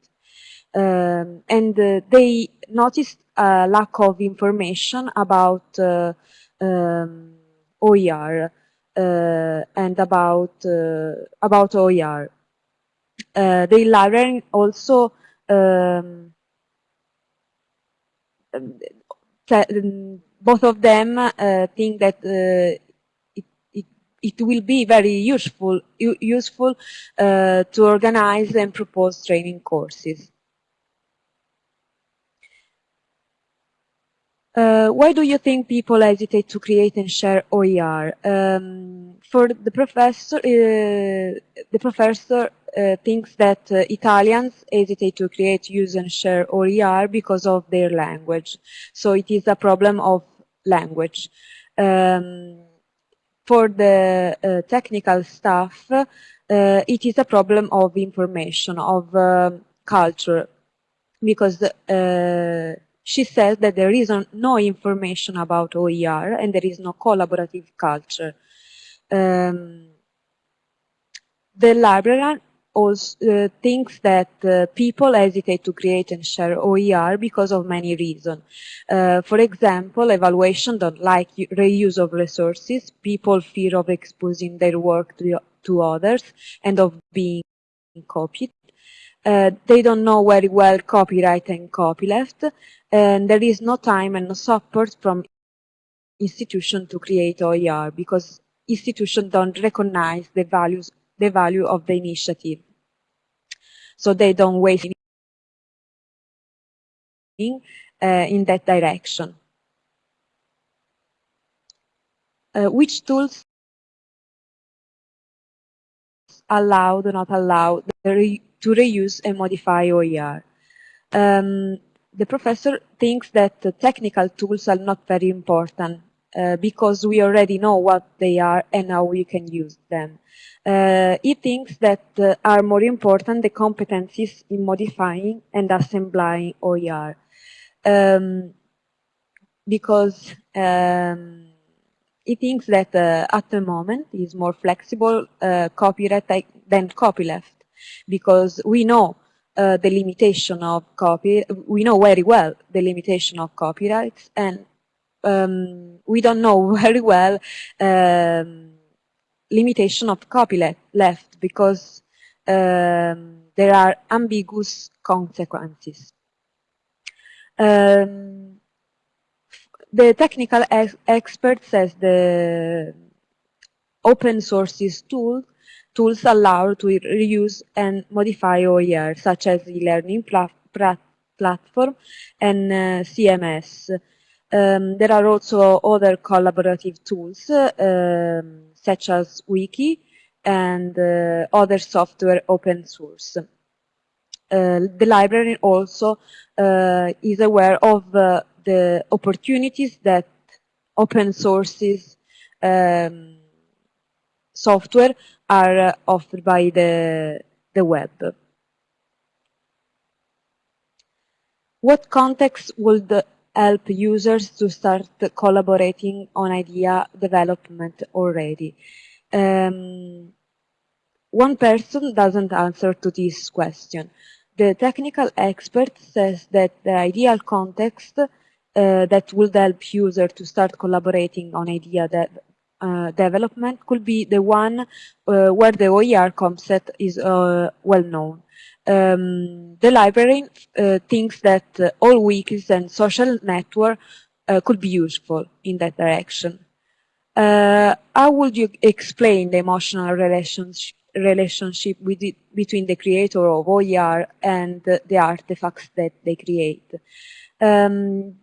Um, and uh, they noticed a lack of information about um, OER and about uh, about OER. Uh, the library also um, both of them uh, think that uh, it, it, it, will be very useful useful uh, to organize and propose training courses. Uh, why do you think people hesitate to create and share OER? Um, for the professor, uh, the professor uh, thinks that uh, Italians hesitate to create, use and share OER because of their language. So it is a problem of language. Um, for the uh, technical staff, it is a problem of information, of culture, because she says that there is no information about OER and there is no collaborative culture. Um, the librarian also uh, thinks that uh, people hesitate to create and share OER because of many reasons. Uh, for example, evaluation don't like reuse of resources, people fear of exposing their work to, to others and of being copied. Uh, they don't know very well copyright and copyleft, and there is no time and no support from institution to create OER because institutions don't recognize the values, the value of the initiative. So they don't waste in, uh, in that direction. Uh, which tools allow, do not allow to reuse and modify OER. Um, the professor thinks that the technical tools are not very important uh, because we already know what they are and how we can use them. Uh, he thinks that uh, are more important the competencies in modifying and assembling OER. Um, because um, he thinks that uh, at the moment is more flexible uh, copyright than copyleft because we know uh, the limitation of copy, we know very well the limitation of copyrights and um, we don't know [laughs] very well um, limitation of copyleft left because um, there are ambiguous consequences. Um, the technical ex expert says the open sources tool tools allow to reuse and modify OER, such as e-learning platform and uh, CMS. Um, there are also other collaborative tools, um, such as Wiki and uh, other software open source. Uh, the library also uh, is aware of uh, the opportunities that open sources um, software are offered by the, the web. what context would help users to start collaborating on idea development already? Um, one person doesn't answer to this question. The technical expert says that the ideal context uh, that would help user to start collaborating on idea de uh, development could be the one uh, where the OER concept is uh, well known. Um, the library uh, thinks that uh, all wikis and social network could be useful in that direction. how would you explain the emotional relationship relationship it, between the creator of OER and the, artifacts that they create. Um,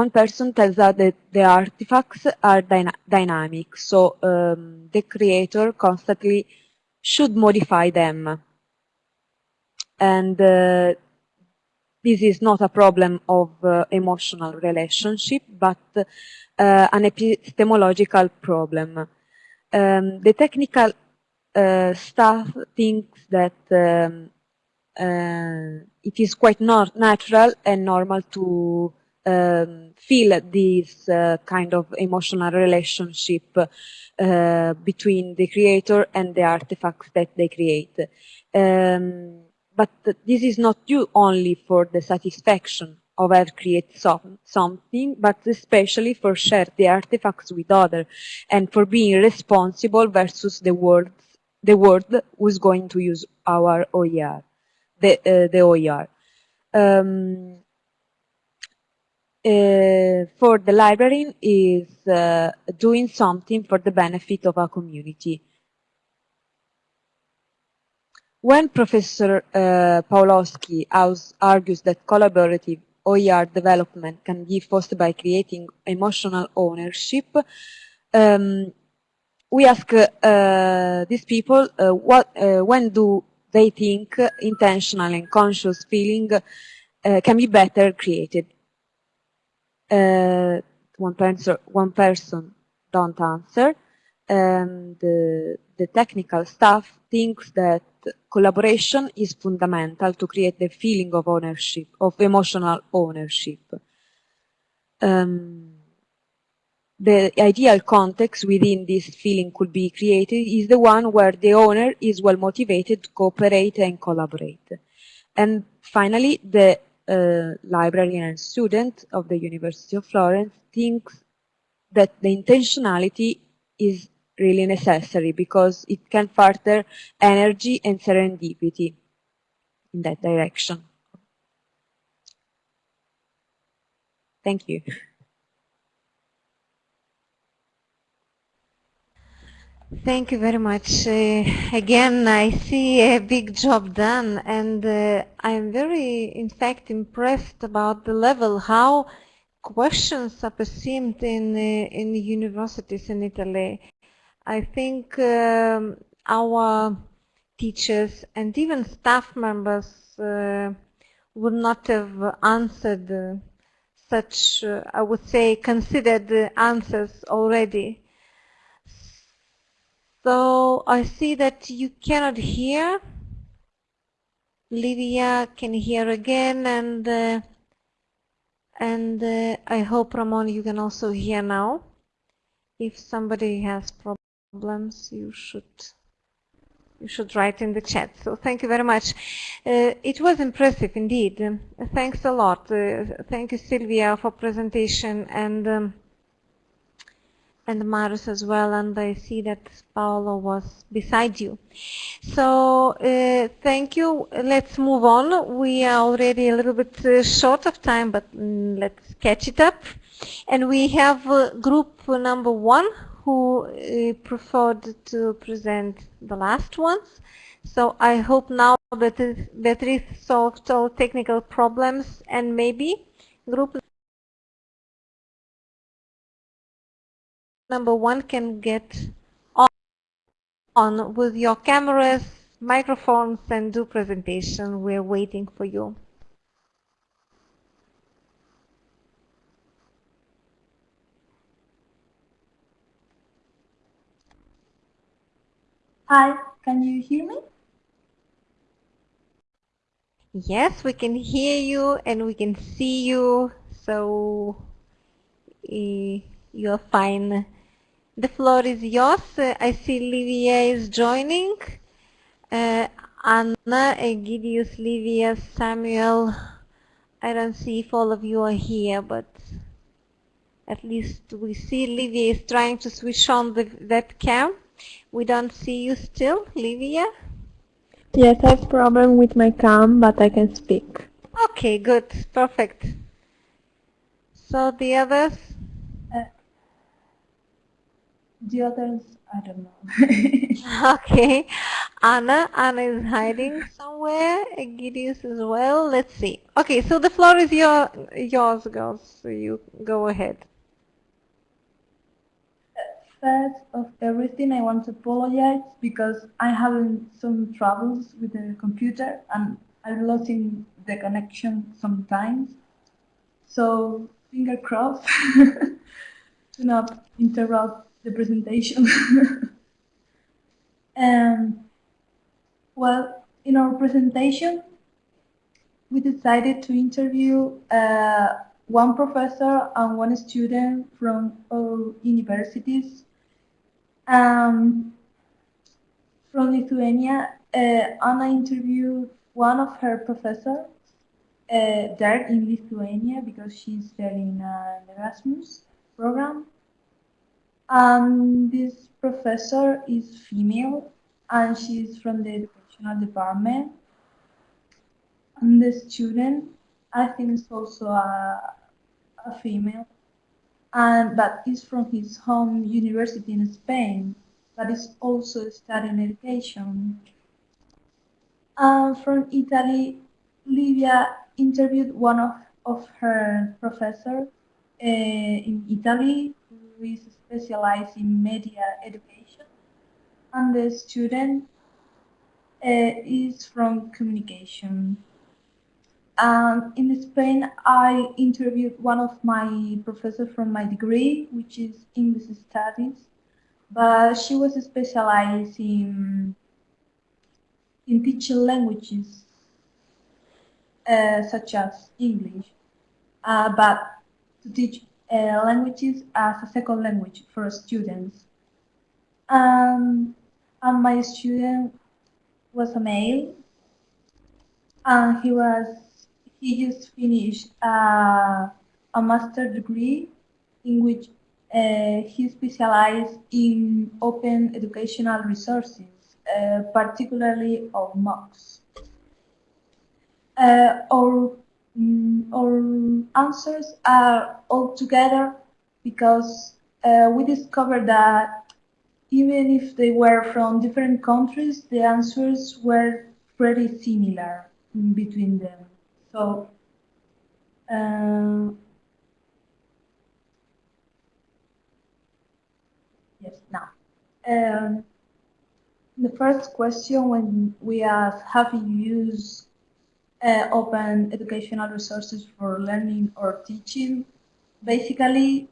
one person tells us that the artifacts are dyna dynamic, so um, the creator constantly should modify them. And uh, this is not a problem of uh, emotional relationship, but uh, an epistemological problem. Um, the technical uh, staff thinks that um, uh, it is quite not natural and normal to um, feel this uh, kind of emotional relationship uh, between the creator and the artifacts that they create. Um, but this is not due only for the satisfaction of have create some, something, but especially for share the artifacts with others and for being responsible versus the world the word who's going to use our OER, the, uh, the OER. Um, uh, for the library is uh, doing something for the benefit of our community. When Professor uh, Pawlowski argues that collaborative OER development can be fostered by creating emotional ownership, um, we ask uh, these people uh, what, when do they think intentional and conscious feeling can be better created. One, person, one person don't answer. And the, the technical staff thinks that collaboration is fundamental to create the feeling of ownership, of emotional ownership. Um, the ideal context within this feeling could be created is the one where the owner is well motivated to cooperate and collaborate. And finally, the uh, librarian and student of the University of Florence thinks that the intentionality is really necessary because it can further energy and serendipity in that direction. Thank you. Thank you very much. Uh, again, I see a big job done, and uh, I'm very, in fact, impressed about the level how questions are perceived in uh, in universities in Italy. I think um, our teachers and even staff members uh, would not have answered such, uh, I would say, considered answers already. So I see that you cannot hear. Livia can hear again and uh, and uh, I hope Ramon you can also hear now. If somebody has problems you should you should write in the chat. So thank you very much. Uh, it was impressive indeed. thanks a lot. Uh, thank you Sylvia for presentation and um, and Marius as well, and I see that Paolo was beside you. So uh, thank you. Let's move on. We are already a little bit uh, short of time, but mm, let's catch it up. And we have uh, group number one who uh, preferred to present the last ones. So I hope now that is solved all technical problems and maybe group number one can get on, on with your cameras, microphones, and do presentation. We're waiting for you. Hi, can you hear me? Yes, we can hear you and we can see you. So uh, you're fine. The floor is yours. I see Livia is joining. Uh, Anna, Egidius, Livia, Samuel. I don't see if all of you are here, but at least we see Livia is trying to switch on the webcam. We don't see you still, Livia? Yes, I have problem with my cam, but I can speak. Okay, good, perfect. So the others? The others, I don't know. [laughs] okay, Anna, Anna is hiding somewhere. Egidius as well. Let's see. Okay, so the floor is your yours, girls. So you go ahead. First of everything, I want to apologize because I having some troubles with the computer and I'm losing the connection sometimes. So finger crossed [laughs] to not interrupt the presentation. and [laughs] well, in our presentation, we decided to interview uh, one professor and one student from all universities um, from Lithuania, uh, Anna interviewed one of her professors uh, there in Lithuania because she's there in an Erasmus program. And this professor is female and she's from the educational department. And the student, I think, is also a, a female and but is from his home university in Spain, but is also studying education. And from Italy, Livia interviewed one of, of her professors uh, in Italy who is specialized in media education, and the student uh, is from communication. Um, in Spain, I interviewed one of my professors from my degree, which is English Studies, but she was specialized in, in teaching languages, uh, such as English, uh, but to teach languages as a second language for students. Um, and my student was a male, and he was he just finished uh, a master degree in which uh, he specialized in open educational resources, uh, particularly of MOOCs. Uh, our, um, our answers are all together because uh, we discovered that even if they were from different countries, the answers were pretty similar between them. So, um, yes, now. Um, the first question when we ask, have you used uh, open educational resources for learning or teaching? Basically,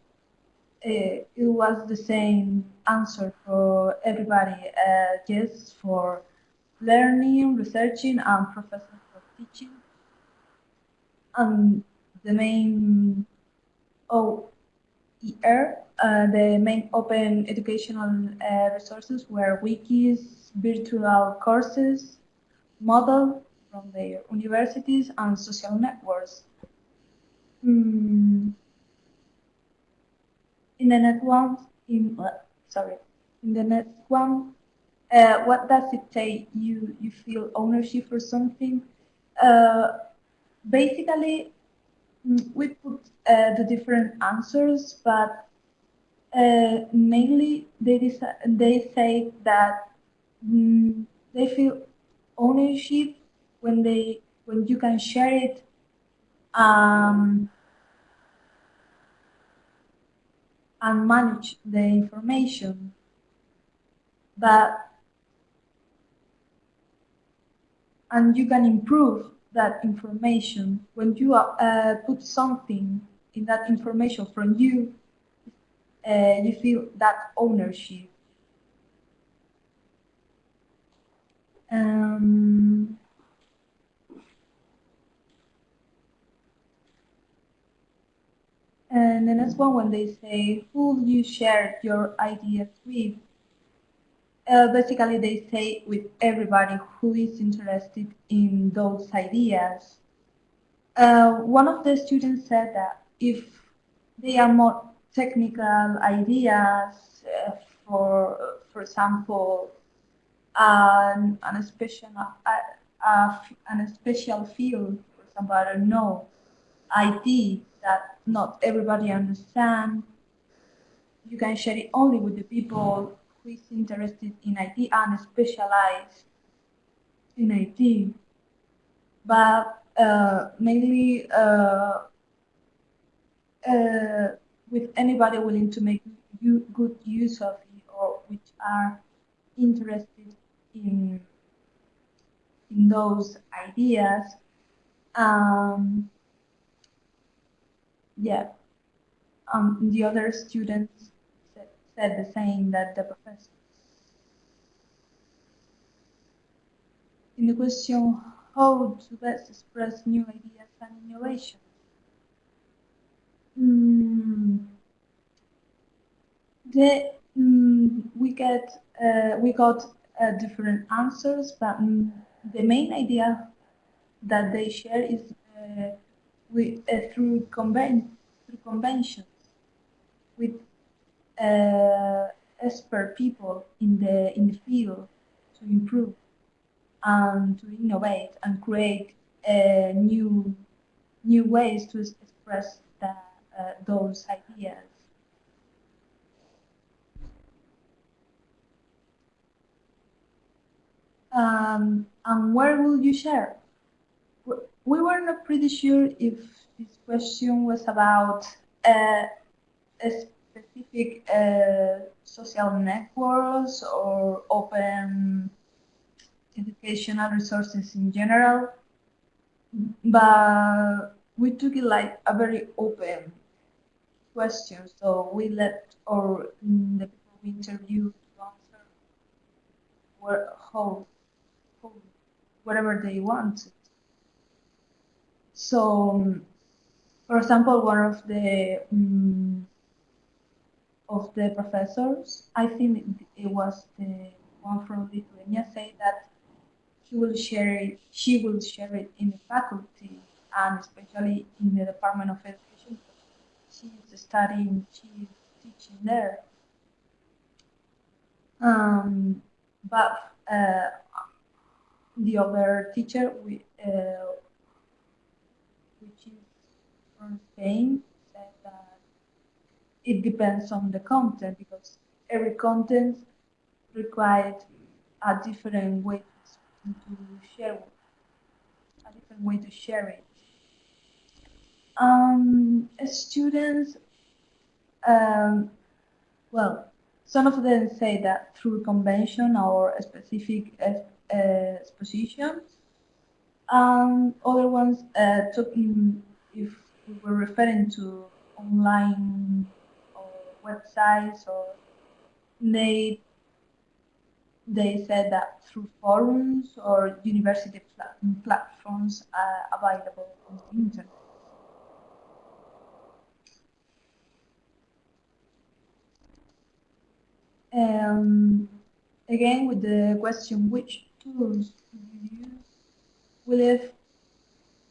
uh, it was the same answer for everybody. Uh, yes, for learning, researching, and professors for teaching And the main OER, uh, the main open educational uh, resources were wikis, virtual courses, Moodle from their universities, and social networks. Mm. In the next one, in uh, sorry, in the next one, uh, what does it take you you feel ownership for something? Uh, basically, mm, we put uh, the different answers, but uh, mainly they they say that mm, they feel ownership when they when you can share it um, and manage the information, but and you can improve that information, when you uh, put something in that information from you, uh, you feel that ownership. Um, And the next one, when they say, who you share your ideas with? Uh, basically, they say with everybody who is interested in those ideas. Uh, one of the students said that if they are more technical ideas, uh, for, for example, an, an special, an special field, for example, I don't know, IT that not everybody understands, you can share it only with the people who is interested in IT and specialized in IT. But uh, mainly uh, uh, with anybody willing to make good use of it or which are interested in in those ideas. Um, yeah, um, the other students said, said the same that the professor. In the question, how to best express new ideas and innovations? Mm, the, mm, we get uh, we got uh, different answers, but mm, the main idea that they share is uh, with, uh, through, conven through conventions with uh, expert people in the in the field to improve and to innovate and create uh, new new ways to express the, uh, those ideas. Um, and where will you share? We were not pretty sure if this question was about uh, a specific uh, social networks or open educational resources in general, but we took it like a very open question. So we let our the people we interviewed answer whatever they wanted. So, for example, one of the um, of the professors, I think it was the one from Lithuania, say that he will share it, she will share it in the faculty and especially in the Department of Education. She's studying, she's teaching there. Um, but uh, the other teacher, we, uh, which is said that it depends on the content because every content required a different way to share a different way to share it. Um, students, um, well, some of them say that through convention or specific uh, expositions. Um, other ones uh, talking if we were referring to online or websites or they they said that through forums or university plat platforms uh, available on the internet. Um, again, with the question, which tools do you use? We leave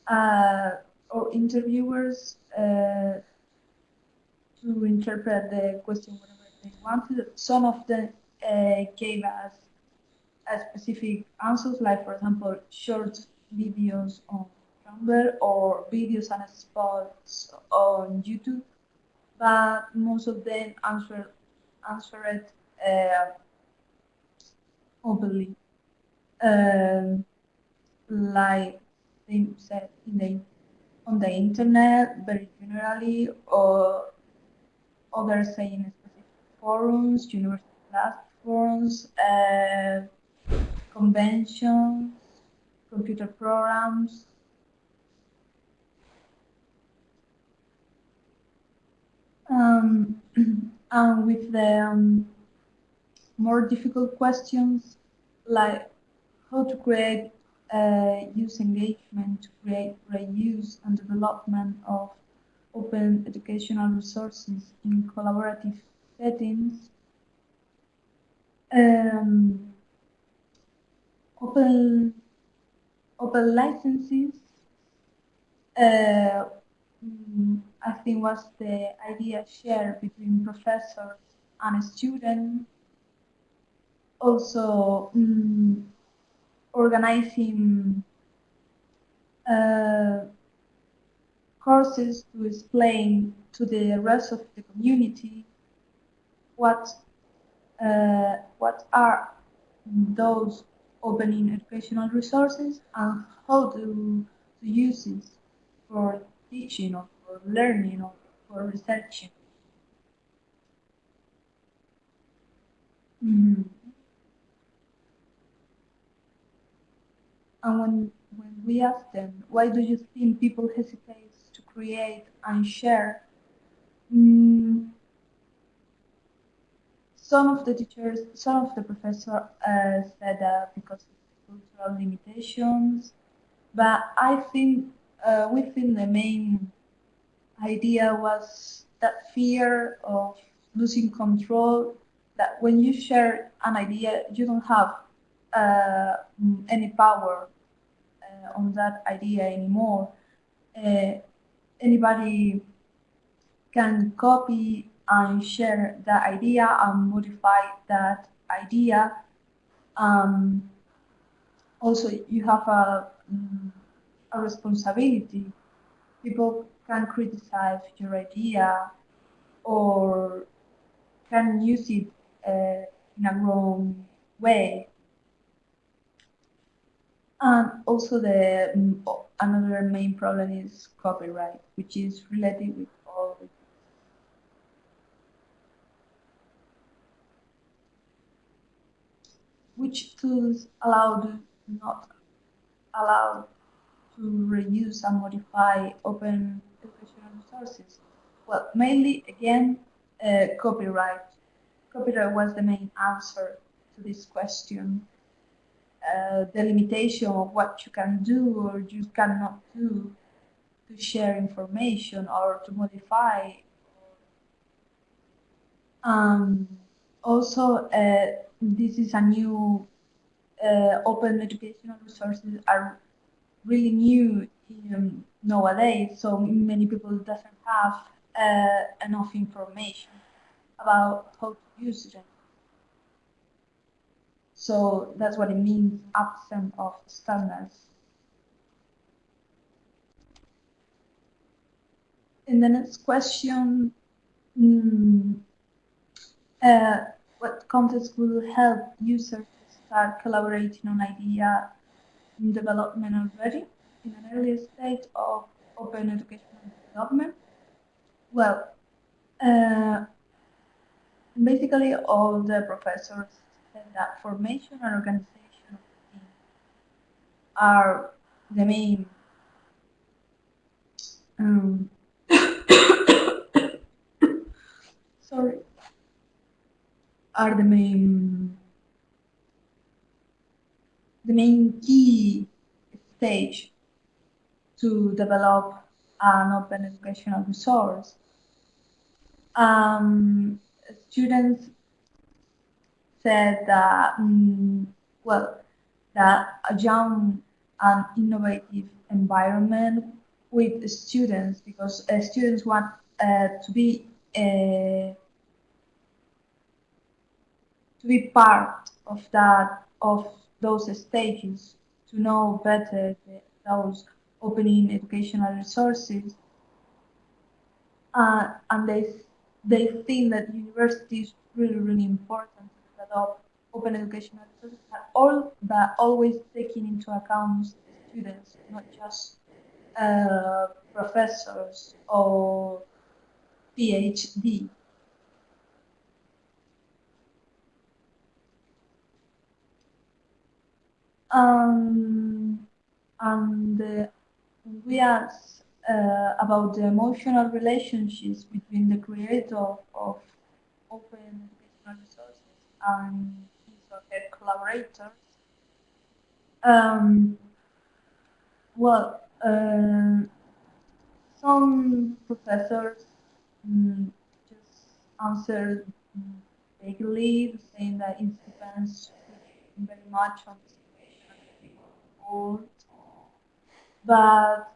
uh, our interviewers uh, to interpret the question whatever they wanted. Some of them uh, gave us specific answers, like for example, short videos on Tumblr or videos and spots on YouTube, but most of them answer answered uh, openly, um, like they said in the on the internet very generally, or others saying specific forums, university platforms. Uh, conventions, computer programs. Um, [clears throat] and with the um, more difficult questions like how to create uh, use engagement to create reuse and development of open educational resources in collaborative settings, um, open open licenses uh, mm, I think was the idea shared between professors and students. Also, um, organizing uh, courses to explain to the rest of the community what uh, what are those opening educational resources and how to, to use it for teaching or for learning or for researching. Mm And when, when we ask them, why do you think people hesitate to create and share? Mm, some of the teachers, some of the professors uh, said that because of cultural limitations, but I think uh, the main idea was that fear of losing control, that when you share an idea, you don't have uh, any power on that idea anymore. Uh, anybody can copy and share that idea and modify that idea. Um, also, you have a, a responsibility. People can criticize your idea or can use it uh, in a wrong way. And also the um, another main problem is copyright, which is related with all the which tools allow do not allow to reuse and modify open educational resources? Well, mainly, again, uh, copyright. Copyright was the main answer to this question uh, the limitation of what you can do or you cannot do to share information or to modify. Um, also, uh, this is a new uh, open educational resources are really new in, nowadays, so many people doesn't have uh, enough information about how to use them. So that's what it means, absent of standards. In the next question, mm, uh, what context will help users start collaborating on idea in development already in an early stage of open educational development? Well, uh, basically all the professors that formation and organization of the team are the main um, [coughs] sorry are the main the main key stage to develop an open educational resource. Um, students said that, um, well, that a young and innovative environment with students, because uh, students want uh, to be uh, to be part of that of those stages to know better the, those opening educational resources. Uh, and they they think that university is really really important of open educational resources are all that always taking into account students, not just uh, professors or PhD. Um, and uh, we asked uh, about the emotional relationships between the creator of open educational and his or her collaborators. Um, well, uh, some professors mm, just answered vaguely, saying that it depends very much on the situation of the But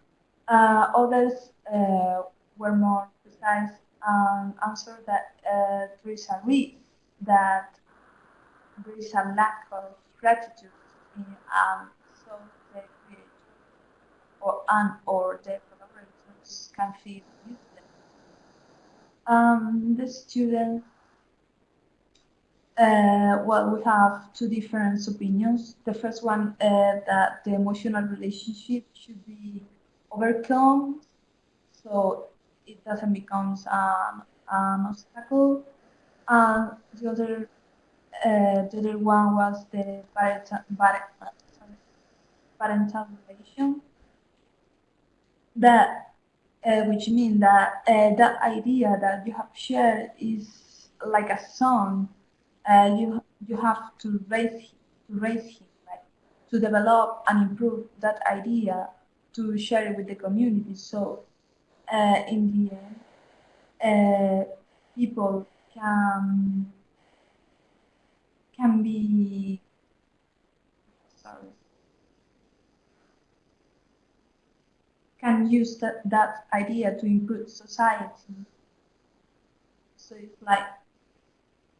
uh, others uh, were more precise and answered that uh, there is a risk that there is a lack of gratitude in um, so the or and or the collaborators can feel useless. Um, the students uh, well, we have two different opinions. The first one uh, that the emotional relationship should be overcome, so it doesn't become an, an obstacle. And the other, uh, the other one was the parental, parental relation. That, uh, which means that uh, that idea that you have shared is like a son. uh, you you have to raise to raise him, like to develop and improve that idea to share it with the community. So uh, in the end, uh, people can can be sorry can use that, that idea to improve society. So it's like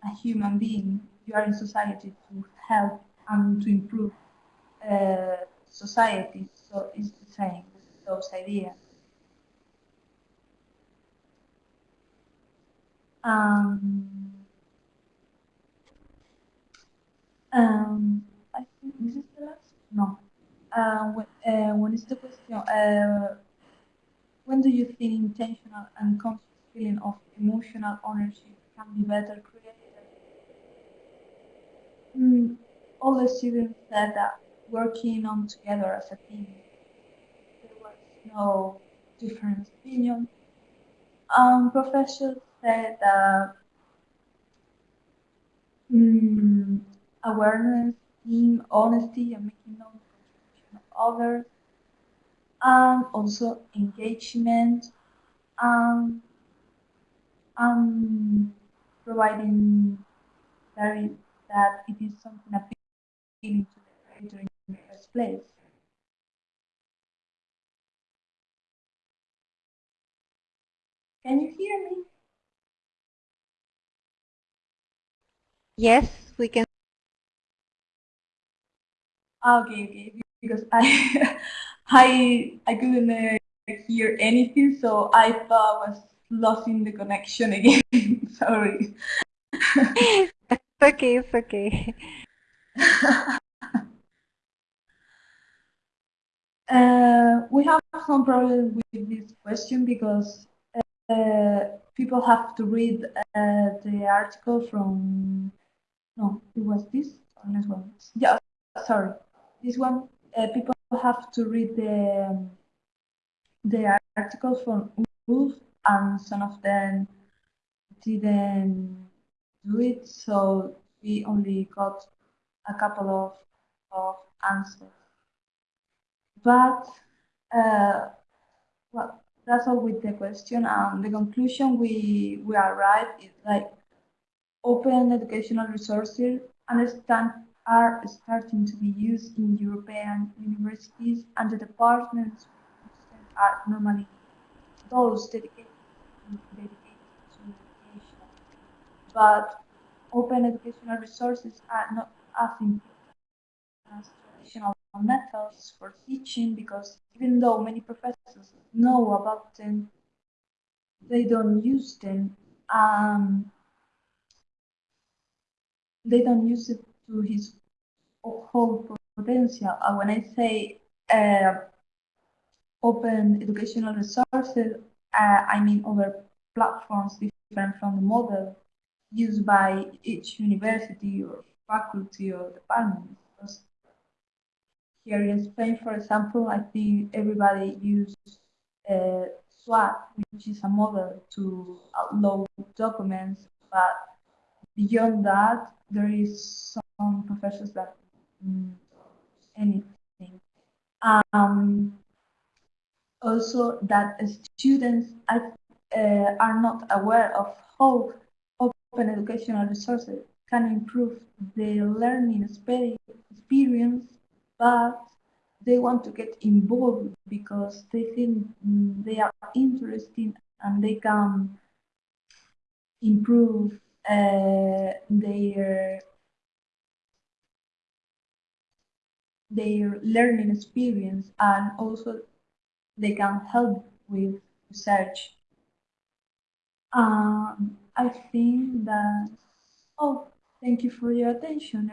a human being, you are in society to help and to improve uh, society. So it's the same with those ideas. Um, um, I think this is the last. No. Uh, when, uh, when is the question? Uh, when do you think intentional and conscious feeling of emotional ownership can be better created? mm, all the students said that working on together as a team, there was no different opinion. Um, professors said that mm, awareness, team, honesty, and making the contribution of others, and also engagement, um, um, providing very that it is something appealing to the creator in the first place. Can you hear me? Yes, we can. Okay, okay, because I, [laughs] I, I couldn't uh, hear anything, so I thought I was losing the connection again. [laughs] Sorry. okay, it's okay. [laughs] uh, we have some problems with this question because uh, people have to read uh, the article from. No, it was this or this one. Yeah, sorry, this one. Uh, people have to read the the article from Wolf, and some of them didn't do it, so we only got a couple of, of answers. But, uh, well, that's all with the question. And the conclusion we, we arrived is like open educational resources understand are starting to be used in European universities and the departments are normally those dedicated, dedicated to education. but open educational resources are not as important as traditional methods for teaching because even though many professors know about them, they don't use them. Um, they don't use it to his whole potential. And when I say uh, open educational resources, uh, I mean other platforms different from the model used by each university or faculty or department. Because here in Spain, for example, I think everybody uses uh, SWAD, which is a model to upload documents, but beyond that, there is some professors that mm, anything. Um, also that students are, uh, are not aware of how open educational resources can improve the learning experience, but they want to get involved because they think mm, they are interesting and they can improve their their learning experience and also they can help with research. Um, I think that, oh, thank you for your attention,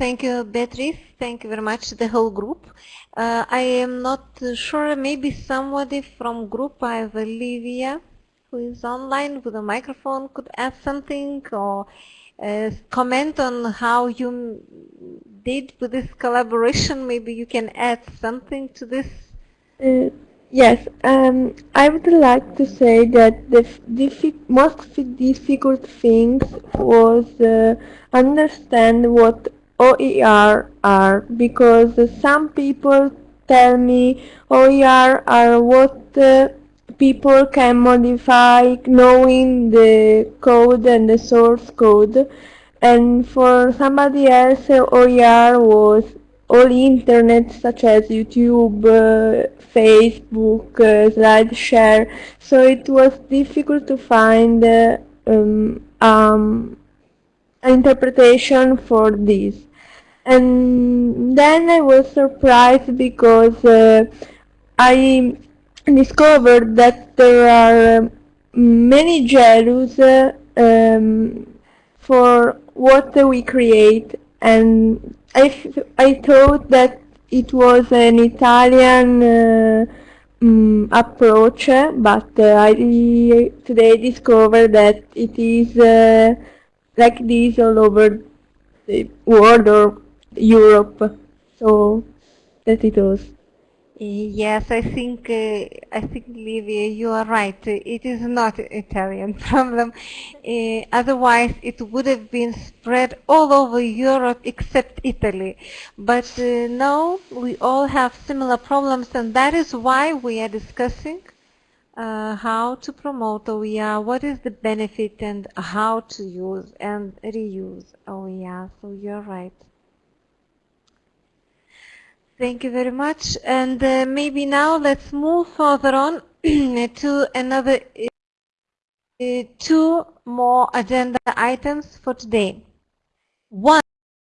Thank you, Beatrice. Thank you very much, to the whole group. Uh, I am not sure, maybe somebody from group, I have Olivia, who is online with a microphone, could add something or uh, comment on how you did with this collaboration. [laughs] Maybe you can add something to this. Uh, yes, um, I would like to say that the diffi most difficult things was uh, understand what OER are because some people tell me OER are what uh, people can modify knowing the code and the source code. And for somebody else OER was all internet such as YouTube, uh, Facebook, uh, SlideShare. So it was difficult to find uh, um, um, interpretation for this and then I was surprised because uh, I discovered that there are many jealous uh, um, for what we create. And I, I thought that it was an Italian uh, um, approach but uh, I today discovered that it is uh, like this all over the world or Europe so that it was Yes, I think uh, I think Livia, you are right. It is not an Italian [laughs] problem. Uh, otherwise, it would have been spread all over Europe except Italy. But uh, now we all have similar problems, and that is why we are discussing uh, how to promote OER, what is the benefit, and how to use and reuse OER. So you're right. Thank you very much. And uh, maybe now let's move further on [clears throat] to another uh, two more agenda items for today. One